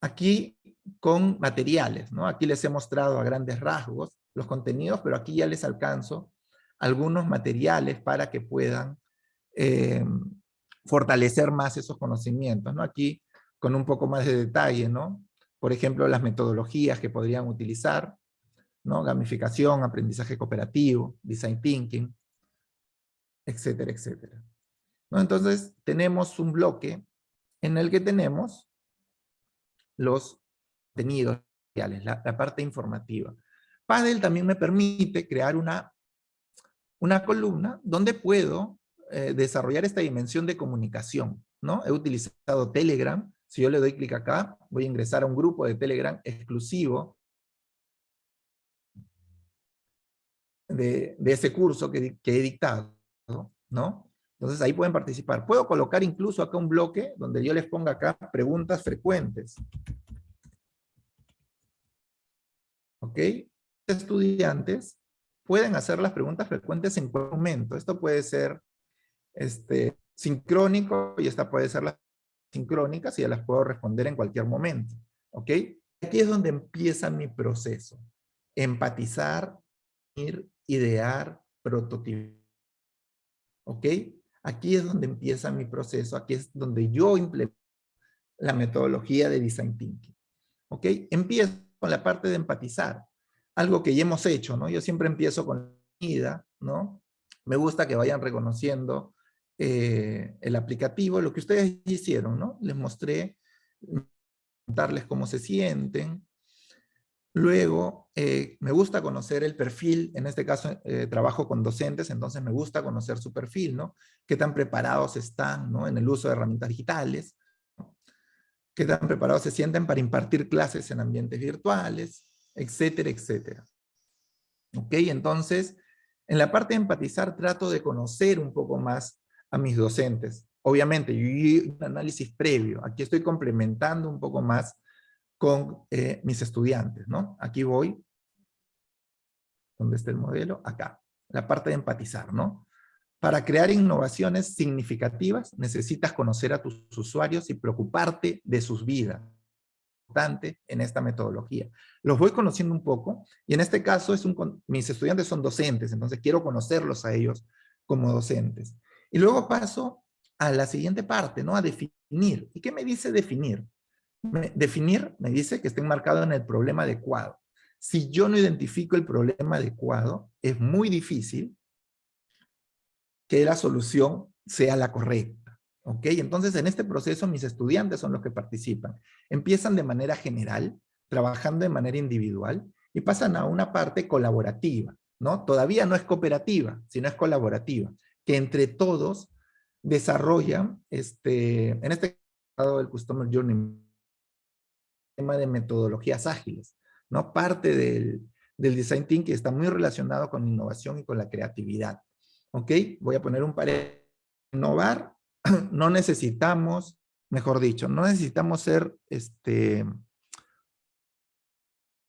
Speaker 3: aquí con materiales, ¿no? Aquí les he mostrado a grandes rasgos los contenidos, pero aquí ya les alcanzo algunos materiales para que puedan eh, fortalecer más esos conocimientos, ¿no? Aquí con un poco más de detalle, ¿no? Por ejemplo, las metodologías que podrían utilizar, ¿no? Gamificación, aprendizaje cooperativo, design thinking, etcétera, etcétera. Entonces, tenemos un bloque en el que tenemos los contenidos, la, la parte informativa. Paddle también me permite crear una, una columna donde puedo eh, desarrollar esta dimensión de comunicación. ¿no? He utilizado Telegram. Si yo le doy clic acá, voy a ingresar a un grupo de Telegram exclusivo de, ese curso que, he dictado, ¿no? Entonces ahí pueden participar. Puedo colocar incluso acá un bloque donde yo les ponga acá preguntas frecuentes. ¿Ok? estudiantes pueden hacer las preguntas frecuentes en cualquier momento. Esto puede ser este, sincrónico y esta puede ser la sincrónica si ya las puedo responder en cualquier momento. ¿Ok? Aquí es donde empieza mi proceso. Empatizar, idear, prototipar. ¿Ok? Aquí es donde empieza mi proceso, aquí es donde yo implemento la metodología de Design Thinking. ¿Ok? Empiezo con la parte de empatizar, algo que ya hemos hecho, ¿no? Yo siempre empiezo con la vida, ¿no? Me gusta que vayan reconociendo eh, el aplicativo, lo que ustedes hicieron, ¿no? Les mostré, darles cómo se sienten. Luego, eh, me gusta conocer el perfil, en este caso eh, trabajo con docentes, entonces me gusta conocer su perfil, ¿no? Qué tan preparados están, ¿no? En el uso de herramientas digitales qué tan preparados se sienten para impartir clases en ambientes virtuales, etcétera, etcétera. ¿Ok? Entonces, en la parte de empatizar trato de conocer un poco más a mis docentes. Obviamente, yo un análisis previo. Aquí estoy complementando un poco más con eh, mis estudiantes, ¿no? Aquí voy. ¿Dónde está el modelo? Acá. La parte de empatizar, ¿no? Para crear innovaciones significativas necesitas conocer a tus usuarios y preocuparte de sus vidas. Importante en esta metodología. Los voy conociendo un poco y en este caso es un, mis estudiantes son docentes, entonces quiero conocerlos a ellos como docentes. Y luego paso a la siguiente parte, ¿no? A definir. ¿Y qué me dice definir? Definir me dice que esté enmarcado en el problema adecuado. Si yo no identifico el problema adecuado, es muy difícil que la solución sea la correcta. ¿Ok? Entonces, en este proceso, mis estudiantes son los que participan. Empiezan de manera general, trabajando de manera individual, y pasan a una parte colaborativa, ¿no? Todavía no es cooperativa, sino es colaborativa, que entre todos desarrollan, este, en este caso, el Customer Journey, tema de metodologías ágiles, ¿no? Parte del, del Design Thinking está muy relacionado con innovación y con la creatividad. ¿Ok? Voy a poner un paréntesis. Innovar, [CLEARS THROAT] no necesitamos, mejor dicho, no necesitamos ser este,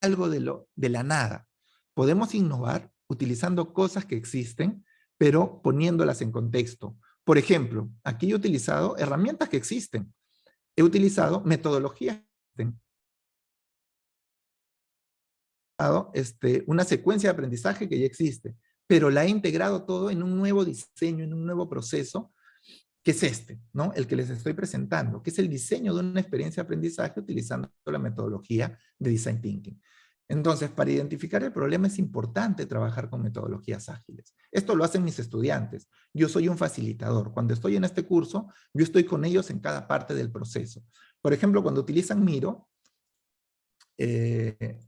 Speaker 3: algo de, lo, de la nada. Podemos innovar utilizando cosas que existen, pero poniéndolas en contexto. Por ejemplo, aquí he utilizado herramientas que existen. He utilizado metodologías que existen. Este, una secuencia de aprendizaje que ya existe pero la he integrado todo en un nuevo diseño, en un nuevo proceso, que es este, ¿no? El que les estoy presentando, que es el diseño de una experiencia de aprendizaje utilizando la metodología de Design Thinking. Entonces, para identificar el problema es importante trabajar con metodologías ágiles. Esto lo hacen mis estudiantes. Yo soy un facilitador. Cuando estoy en este curso, yo estoy con ellos en cada parte del proceso. Por ejemplo, cuando utilizan Miro, eh,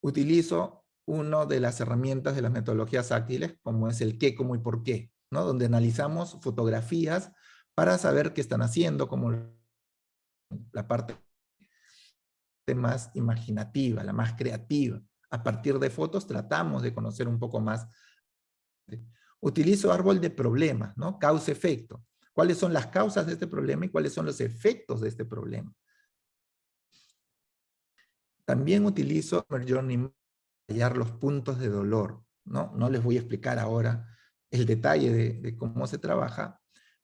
Speaker 3: utilizo una de las herramientas de las metodologías ágiles, como es el qué, cómo y por qué, ¿no? donde analizamos fotografías para saber qué están haciendo, como la parte más imaginativa, la más creativa. A partir de fotos tratamos de conocer un poco más. Utilizo árbol de problemas, ¿no? Causa-efecto. ¿Cuáles son las causas de este problema y cuáles son los efectos de este problema? También utilizo Journey hallar los puntos de dolor. ¿no? no les voy a explicar ahora el detalle de, cómo se trabaja,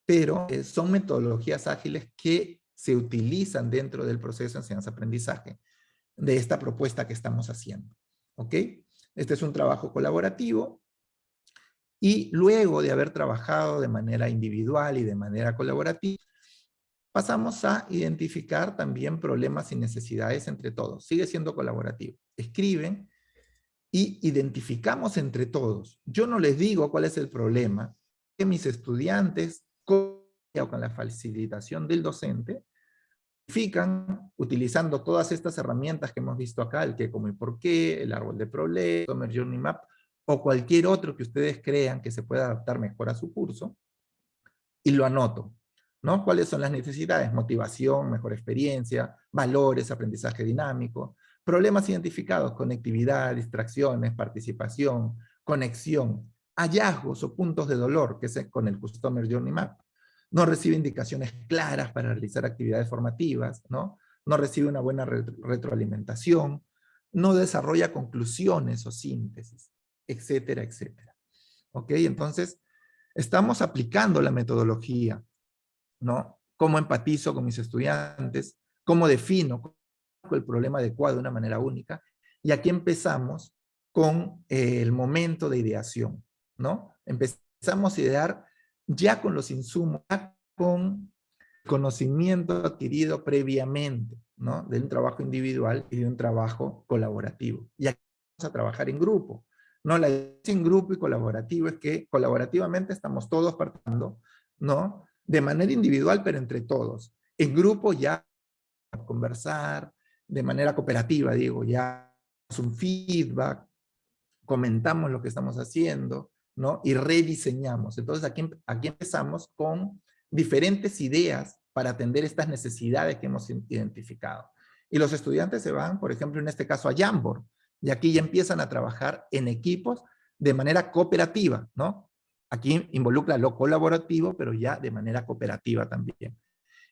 Speaker 3: pero eh, son metodologías ágiles que se utilizan dentro del proceso de enseñanza-aprendizaje de esta propuesta que estamos haciendo. ¿Ok? Este es un trabajo colaborativo y luego de haber trabajado de manera individual y de manera colaborativa, pasamos a identificar también problemas y necesidades entre todos. Sigue siendo colaborativo. Escriben y identificamos entre todos. Yo no les digo cuál es el problema, que mis estudiantes, con la facilitación del docente, identifican utilizando todas estas herramientas que hemos visto acá, el qué, cómo y por qué, el árbol de problemas, Summer Journey Map, o cualquier otro que ustedes crean que se pueda adaptar mejor a su curso, y lo anoto. ¿No? ¿Cuáles son las necesidades? Motivación, mejor experiencia, valores, aprendizaje dinámico, Problemas identificados, conectividad, distracciones, participación, conexión, hallazgos o puntos de dolor, que es con el Customer Journey Map. No recibe indicaciones claras para realizar actividades formativas, ¿no? No recibe una buena retroalimentación, no desarrolla conclusiones o síntesis, etcétera, etcétera. ¿Ok? Entonces, estamos aplicando la metodología, ¿no? Cómo empatizo con mis estudiantes, cómo defino el problema adecuado de una manera única. Y aquí empezamos con eh, el momento de ideación, ¿no? Empezamos a idear ya con los insumos, ya con conocimiento adquirido previamente, ¿no? De un trabajo individual y de un trabajo colaborativo. Y aquí vamos a trabajar en grupo. No, la en grupo y colaborativo es que colaborativamente estamos todos partiendo, ¿no? De manera individual, pero entre todos. En grupo ya conversar, de manera cooperativa, digo, ya es un feedback, comentamos lo que estamos haciendo, ¿no? Y rediseñamos. Entonces aquí, aquí empezamos con diferentes ideas para atender estas necesidades que hemos identificado. Y los estudiantes se van, por ejemplo, en este caso a Jamboard, y aquí ya empiezan a trabajar en equipos de manera cooperativa, ¿no? Aquí involucra lo colaborativo, pero ya de manera cooperativa también.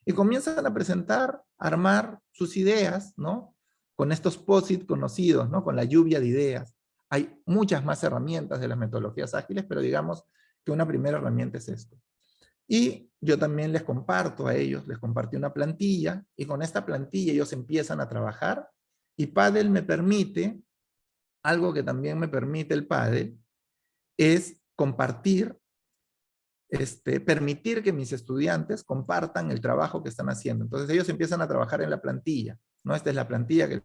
Speaker 3: Y comienzan a presentar, a armar sus ideas, ¿no? Con estos POSIT conocidos, ¿no? Con la lluvia de ideas. Hay muchas más herramientas de las metodologías ágiles, pero digamos que una primera herramienta es esto. Y yo también les comparto a ellos, les compartí una plantilla, y con esta plantilla ellos empiezan a trabajar, y Paddle me permite, algo que también me permite el Paddle, es compartir, este, permitir que mis estudiantes compartan el trabajo que están haciendo. Entonces ellos empiezan a trabajar en la plantilla, ¿no? Esta es la plantilla que...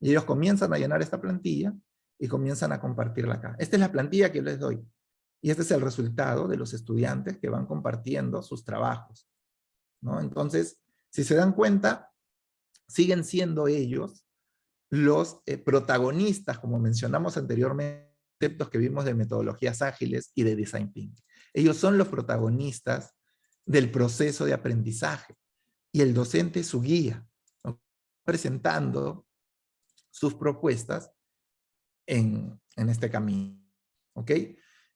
Speaker 3: Y ellos comienzan a llenar esta plantilla y comienzan a compartirla acá. Esta es la plantilla que les doy. Y este es el resultado de los estudiantes que van compartiendo sus trabajos. ¿no? Entonces, si se dan cuenta, siguen siendo ellos los eh, protagonistas, como mencionamos anteriormente, conceptos que vimos de metodologías ágiles y de design thinking. Ellos son los protagonistas del proceso de aprendizaje y el docente es su guía, presentando sus propuestas en, en este camino. ¿Ok?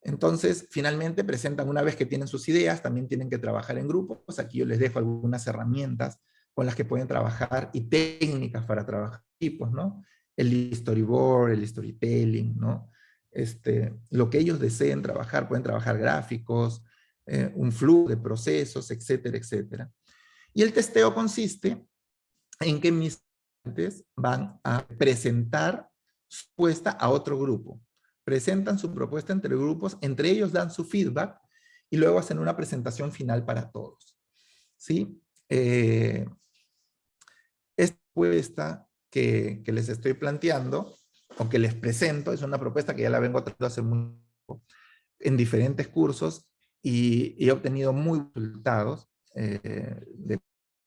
Speaker 3: Entonces, finalmente presentan, una vez que tienen sus ideas, también tienen que trabajar en grupos. Aquí yo les dejo algunas herramientas con las que pueden trabajar y técnicas para trabajar equipos, ¿no? El storyboard, el storytelling, ¿no? Este, lo que ellos deseen trabajar, pueden trabajar gráficos, eh, un flujo de procesos, etcétera, etcétera. Y el testeo consiste en que mis estudiantes van a presentar su propuesta a otro grupo presentan su propuesta entre grupos, entre ellos dan su feedback y luego hacen una presentación final para todos. ¿Sí? Eh, esta propuesta que, les estoy planteando, o que les presento, es una propuesta que ya la vengo tratando hace mucho en diferentes cursos y, he obtenido muy resultados, eh, de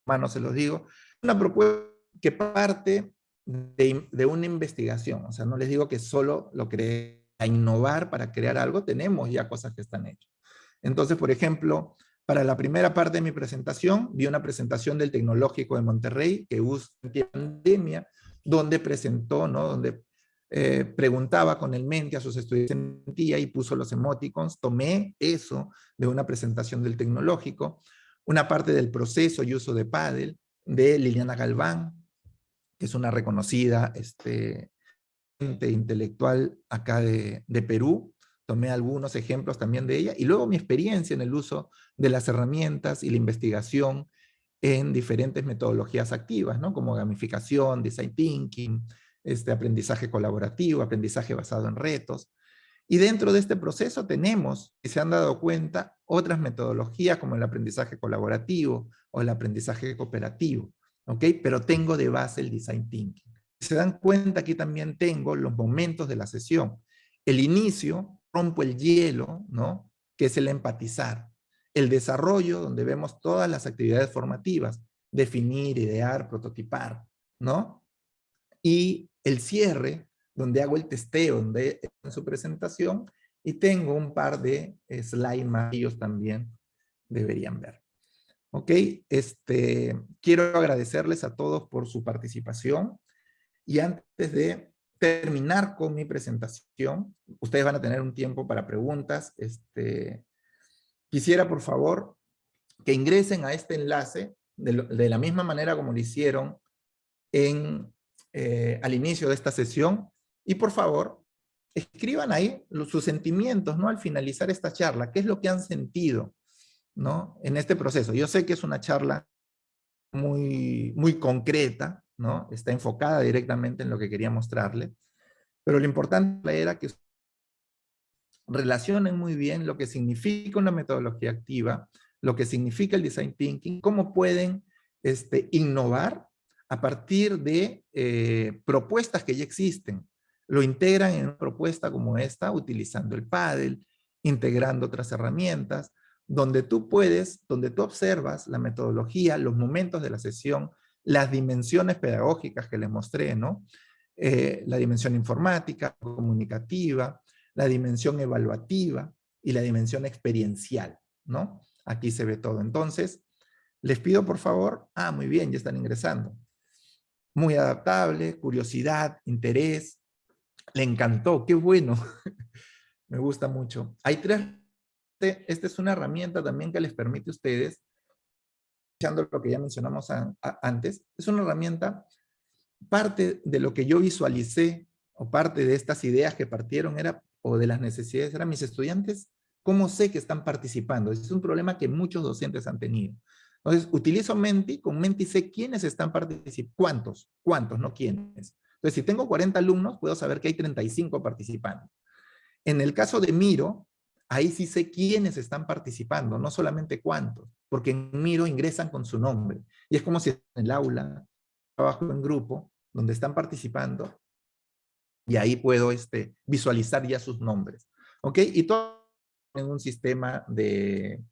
Speaker 3: mano se los digo, una propuesta que parte de, de, una investigación, o sea, no les digo que solo lo creé a innovar para crear algo, tenemos ya cosas que están hechas. Entonces, por ejemplo, para la primera parte de mi presentación, vi una presentación del Tecnológico de Monterrey que usa pandemia, donde presentó, ¿no? donde eh, preguntaba con el mente a sus estudiantes y puso los emoticons. Tomé eso de una presentación del Tecnológico, una parte del proceso y uso de Paddle de Liliana Galván, que es una reconocida este, intelectual acá de, Perú, tomé algunos ejemplos también de ella, y luego mi experiencia en el uso de las herramientas y la investigación en diferentes metodologías activas, ¿no? como gamificación, design thinking, este aprendizaje colaborativo, aprendizaje basado en retos. Y dentro de este proceso tenemos, si se han dado cuenta, otras metodologías como el aprendizaje colaborativo o el aprendizaje cooperativo, ¿ok? Pero tengo de base el design thinking se dan cuenta, aquí también tengo los momentos de la sesión. El inicio, rompo el hielo, ¿no? Que es el empatizar. El desarrollo, donde vemos todas las actividades formativas, definir, idear, prototipar, ¿no? Y el cierre, donde hago el testeo, donde en su presentación, y tengo un par de slides más ellos también deberían ver. Ok, este, quiero agradecerles a todos por su participación. Y antes de terminar con mi presentación, ustedes van a tener un tiempo para preguntas. Este, quisiera, por favor, que ingresen a este enlace de, la misma manera como lo hicieron en, eh, al inicio de esta sesión y por favor, escriban ahí sus sentimientos, ¿no? Al finalizar esta charla, ¿qué es lo que han sentido, ¿no? En este proceso. Yo sé que es una charla muy, muy concreta, ¿no? Está enfocada directamente en lo que quería mostrarle, pero lo importante era que relacionen muy bien lo que significa una metodología activa, lo que significa el design thinking, cómo pueden este, innovar a partir de eh, propuestas que ya existen. Lo integran en una propuesta como esta, utilizando el paddle, integrando otras herramientas, donde tú puedes, donde tú observas la metodología, los momentos de la sesión, las dimensiones pedagógicas que les mostré, ¿no? Eh, la dimensión informática, comunicativa, la dimensión evaluativa y la dimensión experiencial, ¿no? Aquí se ve todo. Entonces, les pido por favor, ah, muy bien, ya están ingresando. Muy adaptable, curiosidad, interés, le encantó, qué bueno. [LAUGHS] Me gusta mucho. Hay tres, esta es una herramienta también que les permite a ustedes, escuchando lo que ya mencionamos antes, es una herramienta, parte de lo que yo visualicé, o parte de estas ideas que partieron era o de las necesidades eran mis estudiantes, ¿cómo sé que están participando? Es un problema que muchos docentes han tenido. Entonces, utilizo Menti, con Menti sé quiénes están participando, cuántos, cuántos, no quiénes. Entonces, si tengo 40 alumnos, puedo saber que hay 35 participando. En el caso de Miro, ahí sí sé quiénes están participando, no solamente cuántos, porque en Miro ingresan con su nombre. Y es como si en el aula, trabajo en grupo, donde están participando, y ahí puedo este, visualizar ya sus nombres. ¿Ok? Y todo en un sistema de,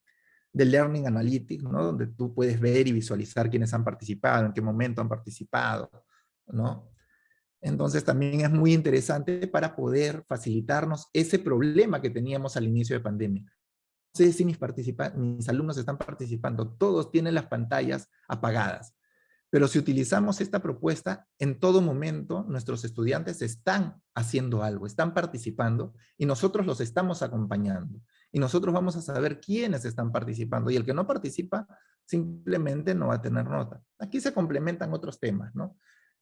Speaker 3: de Learning Analytics, ¿no? Donde tú puedes ver y visualizar quiénes han participado, en qué momento han participado, ¿no? Entonces también es muy interesante para poder facilitarnos ese problema que teníamos al inicio de pandemia. No sé si mis, mis alumnos están participando, todos tienen las pantallas apagadas. Pero si utilizamos esta propuesta, en todo momento nuestros estudiantes están haciendo algo, están participando y nosotros los estamos acompañando. Y nosotros vamos a saber quiénes están participando y el que no participa simplemente no va a tener nota. Aquí se complementan otros temas, ¿no?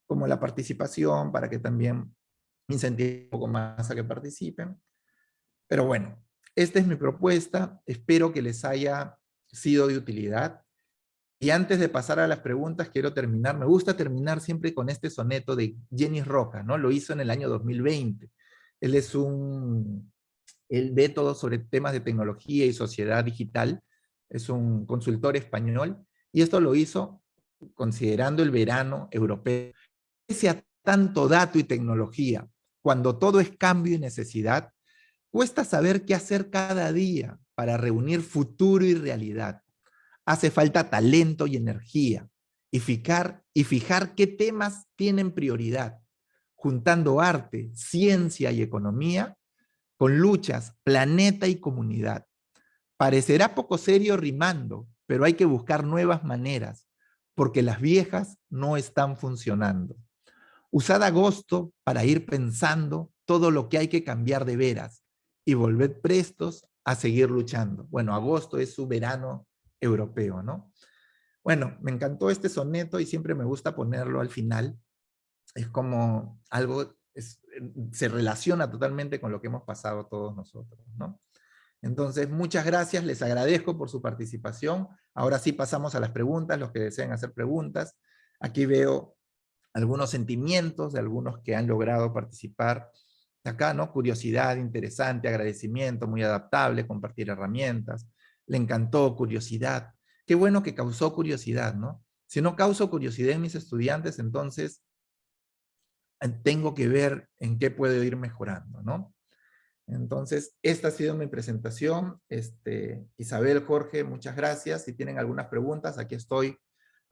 Speaker 3: Como la participación para que también incentive un poco más a que participen. Pero bueno, esta es mi propuesta. Espero que les haya sido de utilidad. Y antes de pasar a las preguntas, quiero terminar, me gusta terminar siempre con este soneto de Jenny Roca, ¿no? Lo hizo en el año 2020. Él es un, él ve todo sobre temas de tecnología y sociedad digital, es un consultor español, y esto lo hizo considerando el verano europeo. Pese a tanto dato y tecnología, cuando todo es cambio y necesidad, cuesta saber qué hacer cada día para reunir futuro y realidad hace falta talento y energía y fijar, y fijar qué temas tienen prioridad, juntando arte, ciencia y economía con luchas, planeta y comunidad. Parecerá poco serio rimando, pero hay que buscar nuevas maneras, porque las viejas no están funcionando. Usad agosto para ir pensando todo lo que hay que cambiar de veras y volved prestos a seguir luchando. Bueno, agosto es su verano europeo, ¿no? Bueno, me encantó este soneto y siempre me gusta ponerlo al final. Es como algo, se relaciona totalmente con lo que hemos pasado todos nosotros, ¿no? Entonces, muchas gracias, les agradezco por su participación. Ahora sí pasamos a las preguntas, los que deseen hacer preguntas. Aquí veo algunos sentimientos de algunos que han logrado participar. Acá, ¿no? Curiosidad, interesante, agradecimiento, muy adaptable, compartir herramientas, le encantó, curiosidad. Qué bueno que causó curiosidad, ¿no? Si no causo curiosidad en mis estudiantes, entonces tengo que ver en qué puedo ir mejorando, ¿no? Entonces, esta ha sido mi presentación. Este, Isabel, Jorge, muchas gracias. Si tienen algunas preguntas, aquí estoy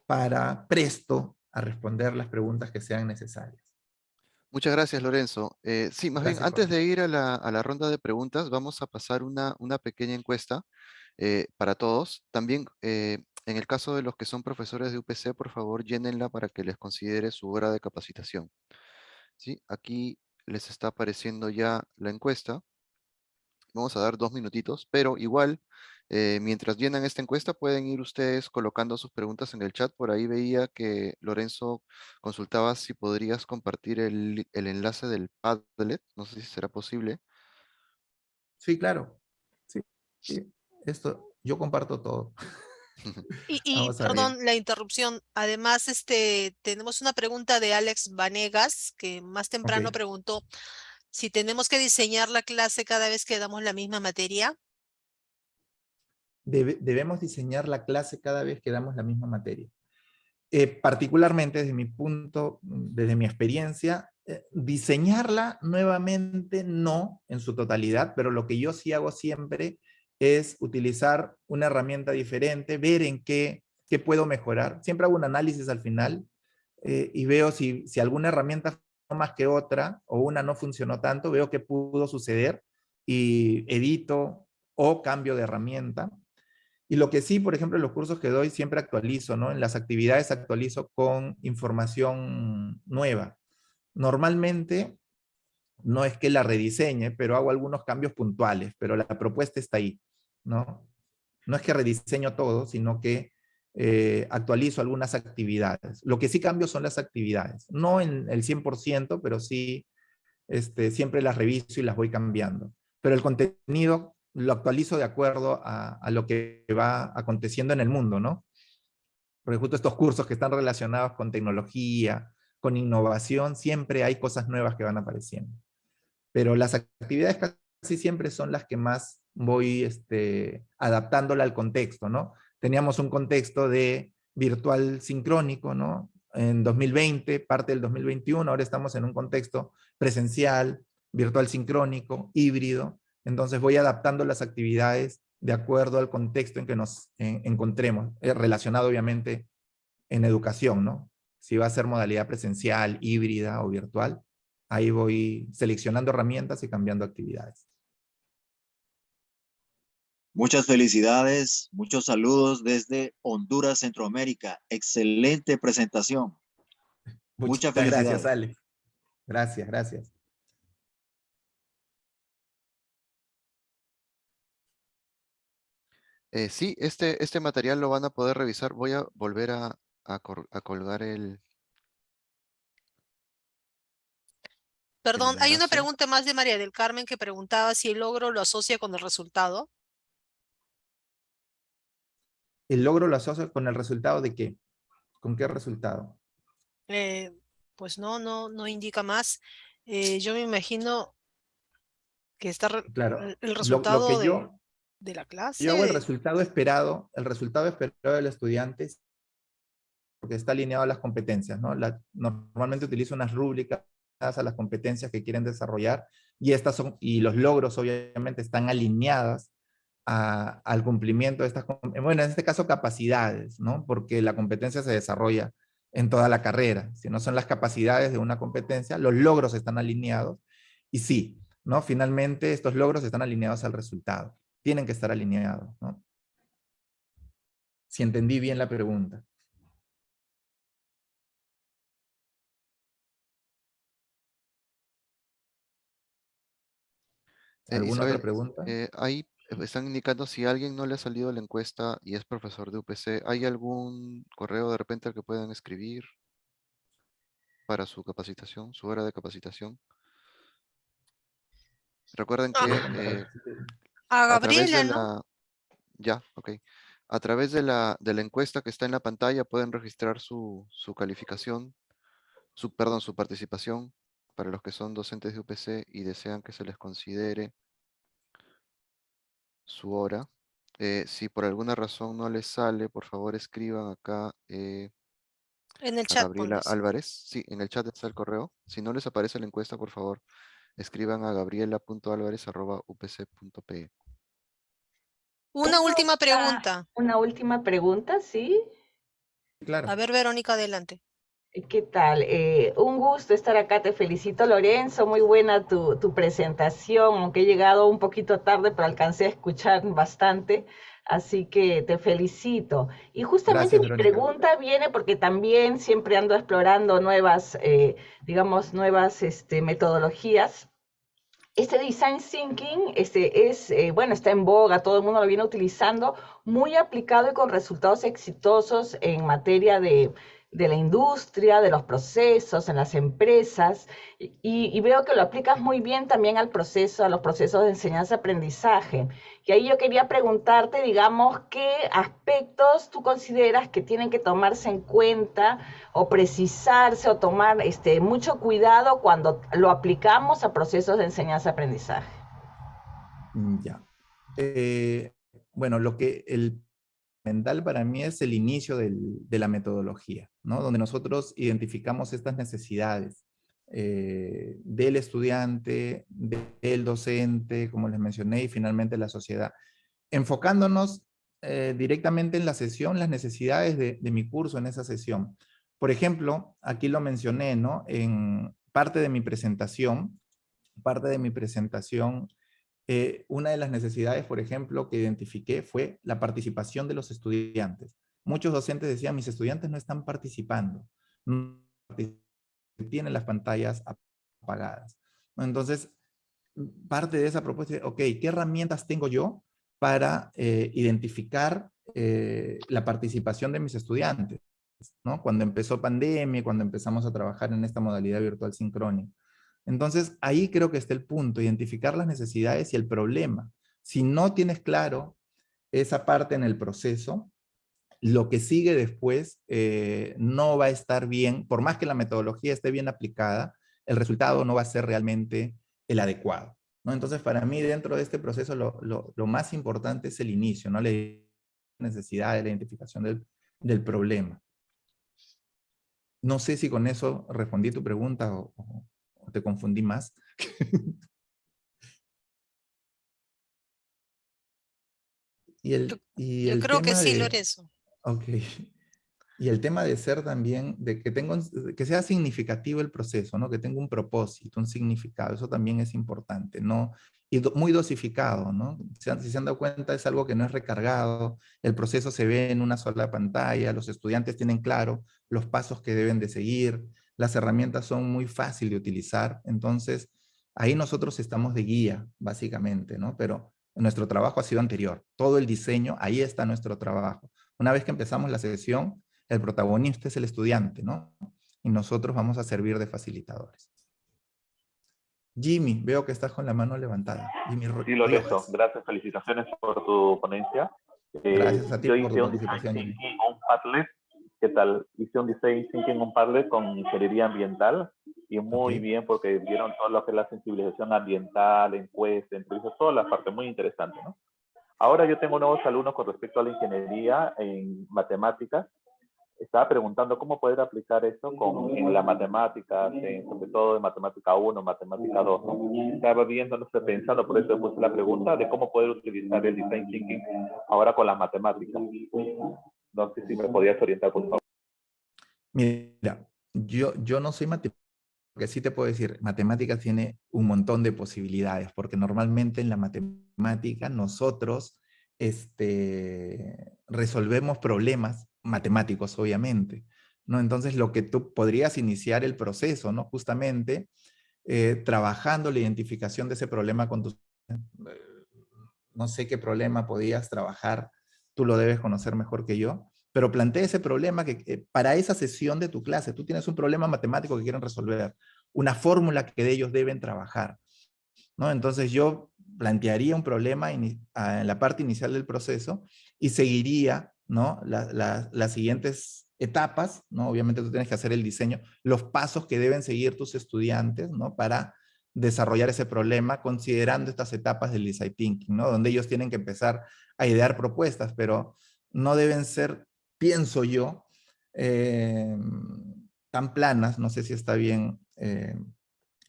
Speaker 3: para presto a responder las preguntas que sean necesarias.
Speaker 2: Muchas gracias, Lorenzo. Eh, sí, más bien, antes de ir a la, ronda de preguntas, vamos a pasar una, una pequeña encuesta eh, para todos. También, eh, en el caso de los que son profesores de UPC, por favor, llénenla para que les considere su hora de capacitación. ¿Sí? Aquí les está apareciendo ya la encuesta. Vamos a dar dos minutitos, pero igual, Eh, mientras llenan esta encuesta, pueden ir ustedes colocando sus preguntas en el chat. Por ahí veía que Lorenzo consultaba si podrías compartir el, el enlace del Padlet. No sé si será posible.
Speaker 3: Sí, claro. Sí, sí. Esto, yo comparto todo. [LAUGHS]
Speaker 1: Y, [LAUGHS] y perdón la interrupción. Además, este, tenemos una pregunta de Alex Vanegas, que más temprano preguntó si tenemos que diseñar la clase cada vez que damos la misma materia.
Speaker 3: debemos diseñar la clase cada vez que damos la misma materia. Eh, particularmente desde mi punto, desde mi experiencia, eh, diseñarla nuevamente no en su totalidad, pero lo que yo sí hago siempre es utilizar una herramienta diferente, ver en qué, qué puedo mejorar. Siempre hago un análisis al final eh, y veo si, si alguna herramienta más que otra o una no funcionó tanto, veo qué pudo suceder y edito o cambio de herramienta. Y lo que sí, por ejemplo, en los cursos que doy siempre actualizo, ¿no? En las actividades actualizo con información nueva. Normalmente no es que la rediseñe, pero hago algunos cambios puntuales, pero la propuesta está ahí. ¿No? No es que rediseño todo, sino que eh, actualizo algunas actividades. Lo que sí cambio son las actividades. No en el 100%, pero sí este, siempre las reviso y las voy cambiando. Pero el contenido lo actualizo de acuerdo a, lo que va aconteciendo en el mundo, ¿no? Porque justo estos cursos que están relacionados con tecnología, con innovación, siempre hay cosas nuevas que van apareciendo. Pero las actividades casi siempre son las que más voy este, adaptándola al contexto, ¿no? Teníamos un contexto de virtual sincrónico, ¿no? En 2020, parte del 2021, ahora estamos en un contexto presencial, virtual sincrónico, híbrido, entonces voy adaptando las actividades de acuerdo al contexto en que nos encontremos, eh, relacionado obviamente en educación, ¿no? Si va a ser modalidad presencial, híbrida o virtual, ahí voy seleccionando herramientas y cambiando actividades.
Speaker 4: Muchas felicidades, muchos saludos desde Honduras, Centroamérica. Excelente presentación.
Speaker 3: Muchas, gracias, Ale. Gracias, gracias.
Speaker 2: Eh, sí, este, este material lo van a poder revisar. Voy a volver a, colgar el...
Speaker 1: Perdón, hay una pregunta más de María del Carmen que preguntaba si el logro lo asocia con el resultado.
Speaker 3: El logro lo asocio con el resultado de qué? ¿Con qué resultado?
Speaker 1: Eh, pues no, no, no indica más. Eh, yo me imagino que está
Speaker 3: claro.
Speaker 1: el, resultado de, la clase.
Speaker 3: Yo hago el resultado esperado, el resultado esperado del estudiante porque está alineado a las competencias, ¿no? normalmente utilizo unas rúbricas a las competencias que quieren desarrollar y estas son, y los logros obviamente están alineadas al cumplimiento de estas, bueno, en este caso capacidades, ¿no? Porque la competencia se desarrolla en toda la carrera. Si no son las capacidades de una competencia, los logros están alineados. Y sí, ¿no? Finalmente estos logros están alineados al resultado. Tienen que estar alineados, ¿no? Si entendí bien la pregunta.
Speaker 2: Eh, ¿Alguna otra pregunta? Eh, hay están indicando si a alguien no le ha salido la encuesta y es profesor de UPC, ¿hay algún correo de repente al que puedan escribir para su capacitación, su hora de capacitación? Recuerden que [LAUGHS] eh,
Speaker 1: a Gabriela, ¿no?
Speaker 2: ya, ok. A través de la, de la encuesta que está en la pantalla pueden registrar su, su calificación, su, perdón, su participación para los que son docentes de UPC y desean que se les considere su hora. Eh, si por alguna razón no les sale, por favor escriban acá
Speaker 1: eh, en el chat.
Speaker 2: Gabriela Álvarez. Sí, en el chat está el correo. Si no les aparece la encuesta, por favor, escriban a gabriela.alvarez.upc.pe.
Speaker 1: Una última pregunta.
Speaker 5: Una última pregunta, ¿sí?
Speaker 3: Claro.
Speaker 1: A ver, Verónica, adelante.
Speaker 5: ¿Qué tal? Eh, un gusto estar acá, te felicito Lorenzo, muy buena tu, presentación, aunque he llegado un poquito tarde, pero alcancé a escuchar bastante, así que te felicito. Y justamente mi pregunta viene porque también siempre ando explorando nuevas, eh, digamos, nuevas este, metodologías este design thinking este, es, eh, bueno, está en boga, todo el mundo lo viene utilizando, muy aplicado y con resultados exitosos en materia de de la industria, de los procesos, en las empresas, y, veo que lo aplicas muy bien también al proceso, a los procesos de enseñanza-aprendizaje. Y ahí yo quería preguntarte, digamos, qué aspectos tú consideras que tienen que tomarse en cuenta o precisarse o tomar este, mucho cuidado cuando lo aplicamos a procesos de enseñanza-aprendizaje.
Speaker 3: Mm, ya. Eh, bueno, lo que el mental para mí es el inicio de la metodología, ¿no? donde nosotros identificamos estas necesidades eh, del estudiante, del docente, como les mencioné, y finalmente la sociedad. Enfocándonos eh, directamente en la sesión, las necesidades de, de, mi curso en esa sesión. Por ejemplo, aquí lo mencioné, ¿no? En parte de mi presentación, parte de mi presentación eh, una de las necesidades, por ejemplo, que identifiqué fue la participación de los estudiantes. Muchos docentes decían, mis estudiantes no están participando, no tienen las pantallas apagadas. Entonces, parte de esa propuesta es, ok, ¿qué herramientas tengo yo para eh, identificar eh, la participación de mis estudiantes? ¿no? Cuando empezó pandemia, cuando empezamos a trabajar en esta modalidad virtual sincrónica. Entonces, ahí creo que está el punto, identificar las necesidades y el problema. Si no tienes claro esa parte en el proceso, lo que sigue después eh, no va a estar bien, por más que la metodología esté bien aplicada, el resultado no va a ser realmente el adecuado. ¿no? Entonces, para mí, dentro de este proceso, lo, más importante es el inicio, ¿no? la necesidad, la identificación del, del problema. No sé si con eso respondí tu pregunta o, te confundí más. [LAUGHS]
Speaker 1: y el, y yo creo que sí, Lorenzo.
Speaker 3: Ok. Y el tema de ser también, de que, tengo, que sea significativo el proceso, ¿no? que tenga un propósito, un significado, eso también es importante, ¿no? Y muy dosificado, ¿no? Si, si se han dado cuenta, es algo que no es recargado, el proceso se ve en una sola pantalla, los estudiantes tienen claro los pasos que deben de seguir, las herramientas son muy fáciles de utilizar, entonces ahí nosotros estamos de guía, básicamente, ¿no? Pero nuestro trabajo ha sido anterior, todo el diseño, ahí está nuestro trabajo. Una vez que empezamos la sesión, el protagonista es el estudiante, ¿no? Y nosotros vamos a servir de facilitadores. Jimmy, veo que estás con la mano levantada. Jimmy
Speaker 6: sí, Lorenzo, gracias, felicitaciones por tu ponencia.
Speaker 3: Gracias a ti por tu participación.
Speaker 6: Un Padlet ¿Qué tal? Hice un design thinking un Padlet con ingeniería ambiental y muy bien porque vieron todo lo que es la sensibilización ambiental, encuesta, entrevistas, toda la parte muy interesante, ¿no? Ahora yo tengo nuevos alumnos con respecto a la ingeniería en matemáticas. Estaba preguntando cómo poder aplicar eso con, en la matemática, sobre todo en matemática 1, matemática 2. Estaba viendo, no sé, pensando, por eso puse la pregunta de cómo poder utilizar el design thinking ahora con las matemáticas. No sé si me podías orientar, por favor.
Speaker 3: Mira, yo, yo no soy matemático, que sí te puedo decir, matemáticas tiene un montón de posibilidades, porque normalmente en la matemática nosotros este, resolvemos problemas matemáticos, obviamente. ¿no? Entonces, lo que tú podrías iniciar el proceso, ¿no? Justamente, eh, trabajando la identificación de ese problema con tus... Eh, no sé qué problema podías trabajar tú lo debes conocer mejor que yo, pero plantea ese problema que para esa sesión de tu clase, tú tienes un problema matemático que quieren resolver, una fórmula que de ellos deben trabajar. ¿no? Entonces yo plantearía un problema en la parte inicial del proceso y seguiría ¿no? las siguientes etapas, ¿no? obviamente tú tienes que hacer el diseño, los pasos que deben seguir tus estudiantes ¿no? para desarrollar ese problema considerando estas etapas del design thinking, ¿no? Donde ellos tienen que empezar a idear propuestas, pero no deben ser, pienso yo, eh, tan planas, no sé si está bien eh,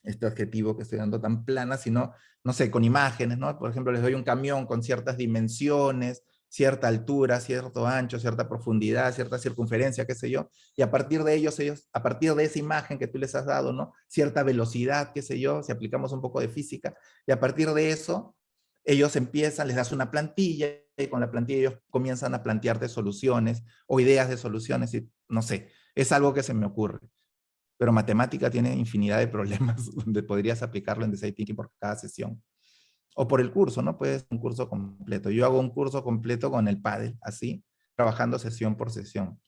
Speaker 3: este adjetivo que estoy dando, tan planas, sino, no sé, con imágenes, ¿no? Por ejemplo, les doy un camión con ciertas dimensiones, cierta altura, cierto ancho, cierta profundidad, cierta circunferencia, qué sé yo, y a partir de ellos, ellos, a partir de esa imagen que tú les has dado, ¿no? Cierta velocidad, qué sé yo, si aplicamos un poco de física, y a partir de eso, ellos empiezan, les das una plantilla, y con la plantilla ellos comienzan a plantearte soluciones, o ideas de soluciones, y no sé, es algo que se me ocurre. pero matemática tiene infinidad de problemas [LAUGHS] donde podrías aplicarlo en design thinking por cada sesión. O por el curso, ¿no? Puedes un curso completo. Yo hago un curso completo con el paddle, así, trabajando sesión por sesión.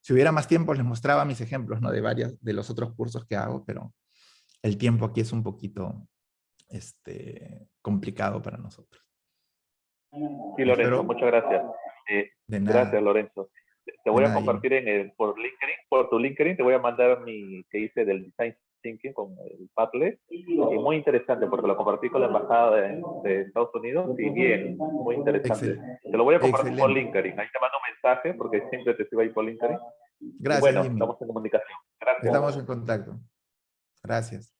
Speaker 3: Si hubiera más tiempo les mostraba mis ejemplos, ¿no? De varios, de los otros cursos que hago, pero el tiempo aquí es un poquito este, complicado para nosotros.
Speaker 6: Sí, Lorenzo, muchas gracias. Eh, gracias, Lorenzo. Te voy a compartir en el, por LinkedIn, por tu LinkedIn, te voy a mandar mi que hice del Design Thinking con el Padlet. Y muy interesante porque lo compartí con la Embajada de, Estados Unidos y bien, muy interesante. Te lo voy a compartir por LinkedIn. Ahí te mando un mensaje porque siempre te sigo ahí por LinkedIn.
Speaker 3: Gracias.
Speaker 6: bueno, estamos en comunicación. Gracias.
Speaker 3: Estamos en contacto. Gracias.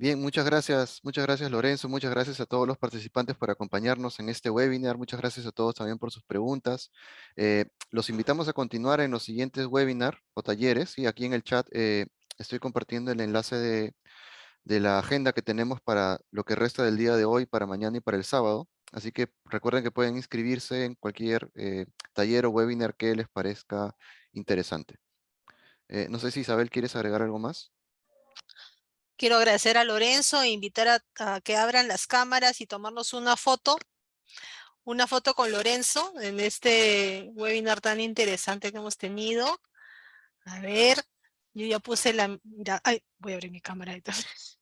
Speaker 2: Bien, muchas gracias, muchas gracias Lorenzo, muchas gracias a todos los participantes por acompañarnos en este webinar, muchas gracias a todos también por sus preguntas. Eh, los invitamos a continuar en los siguientes webinars o talleres, y aquí en el chat eh, estoy compartiendo el enlace de, la agenda que tenemos para lo que resta del día de hoy, para mañana y para el sábado. Así que recuerden que pueden inscribirse en cualquier eh, taller o webinar que les parezca interesante. no sé si Isabel, ¿quieres agregar algo más?
Speaker 1: Quiero agradecer a Lorenzo e invitar a, que abran las cámaras y tomarnos una foto, una foto con Lorenzo en este webinar tan interesante que hemos tenido. A ver, yo ya puse la, ay, voy a abrir mi cámara entonces.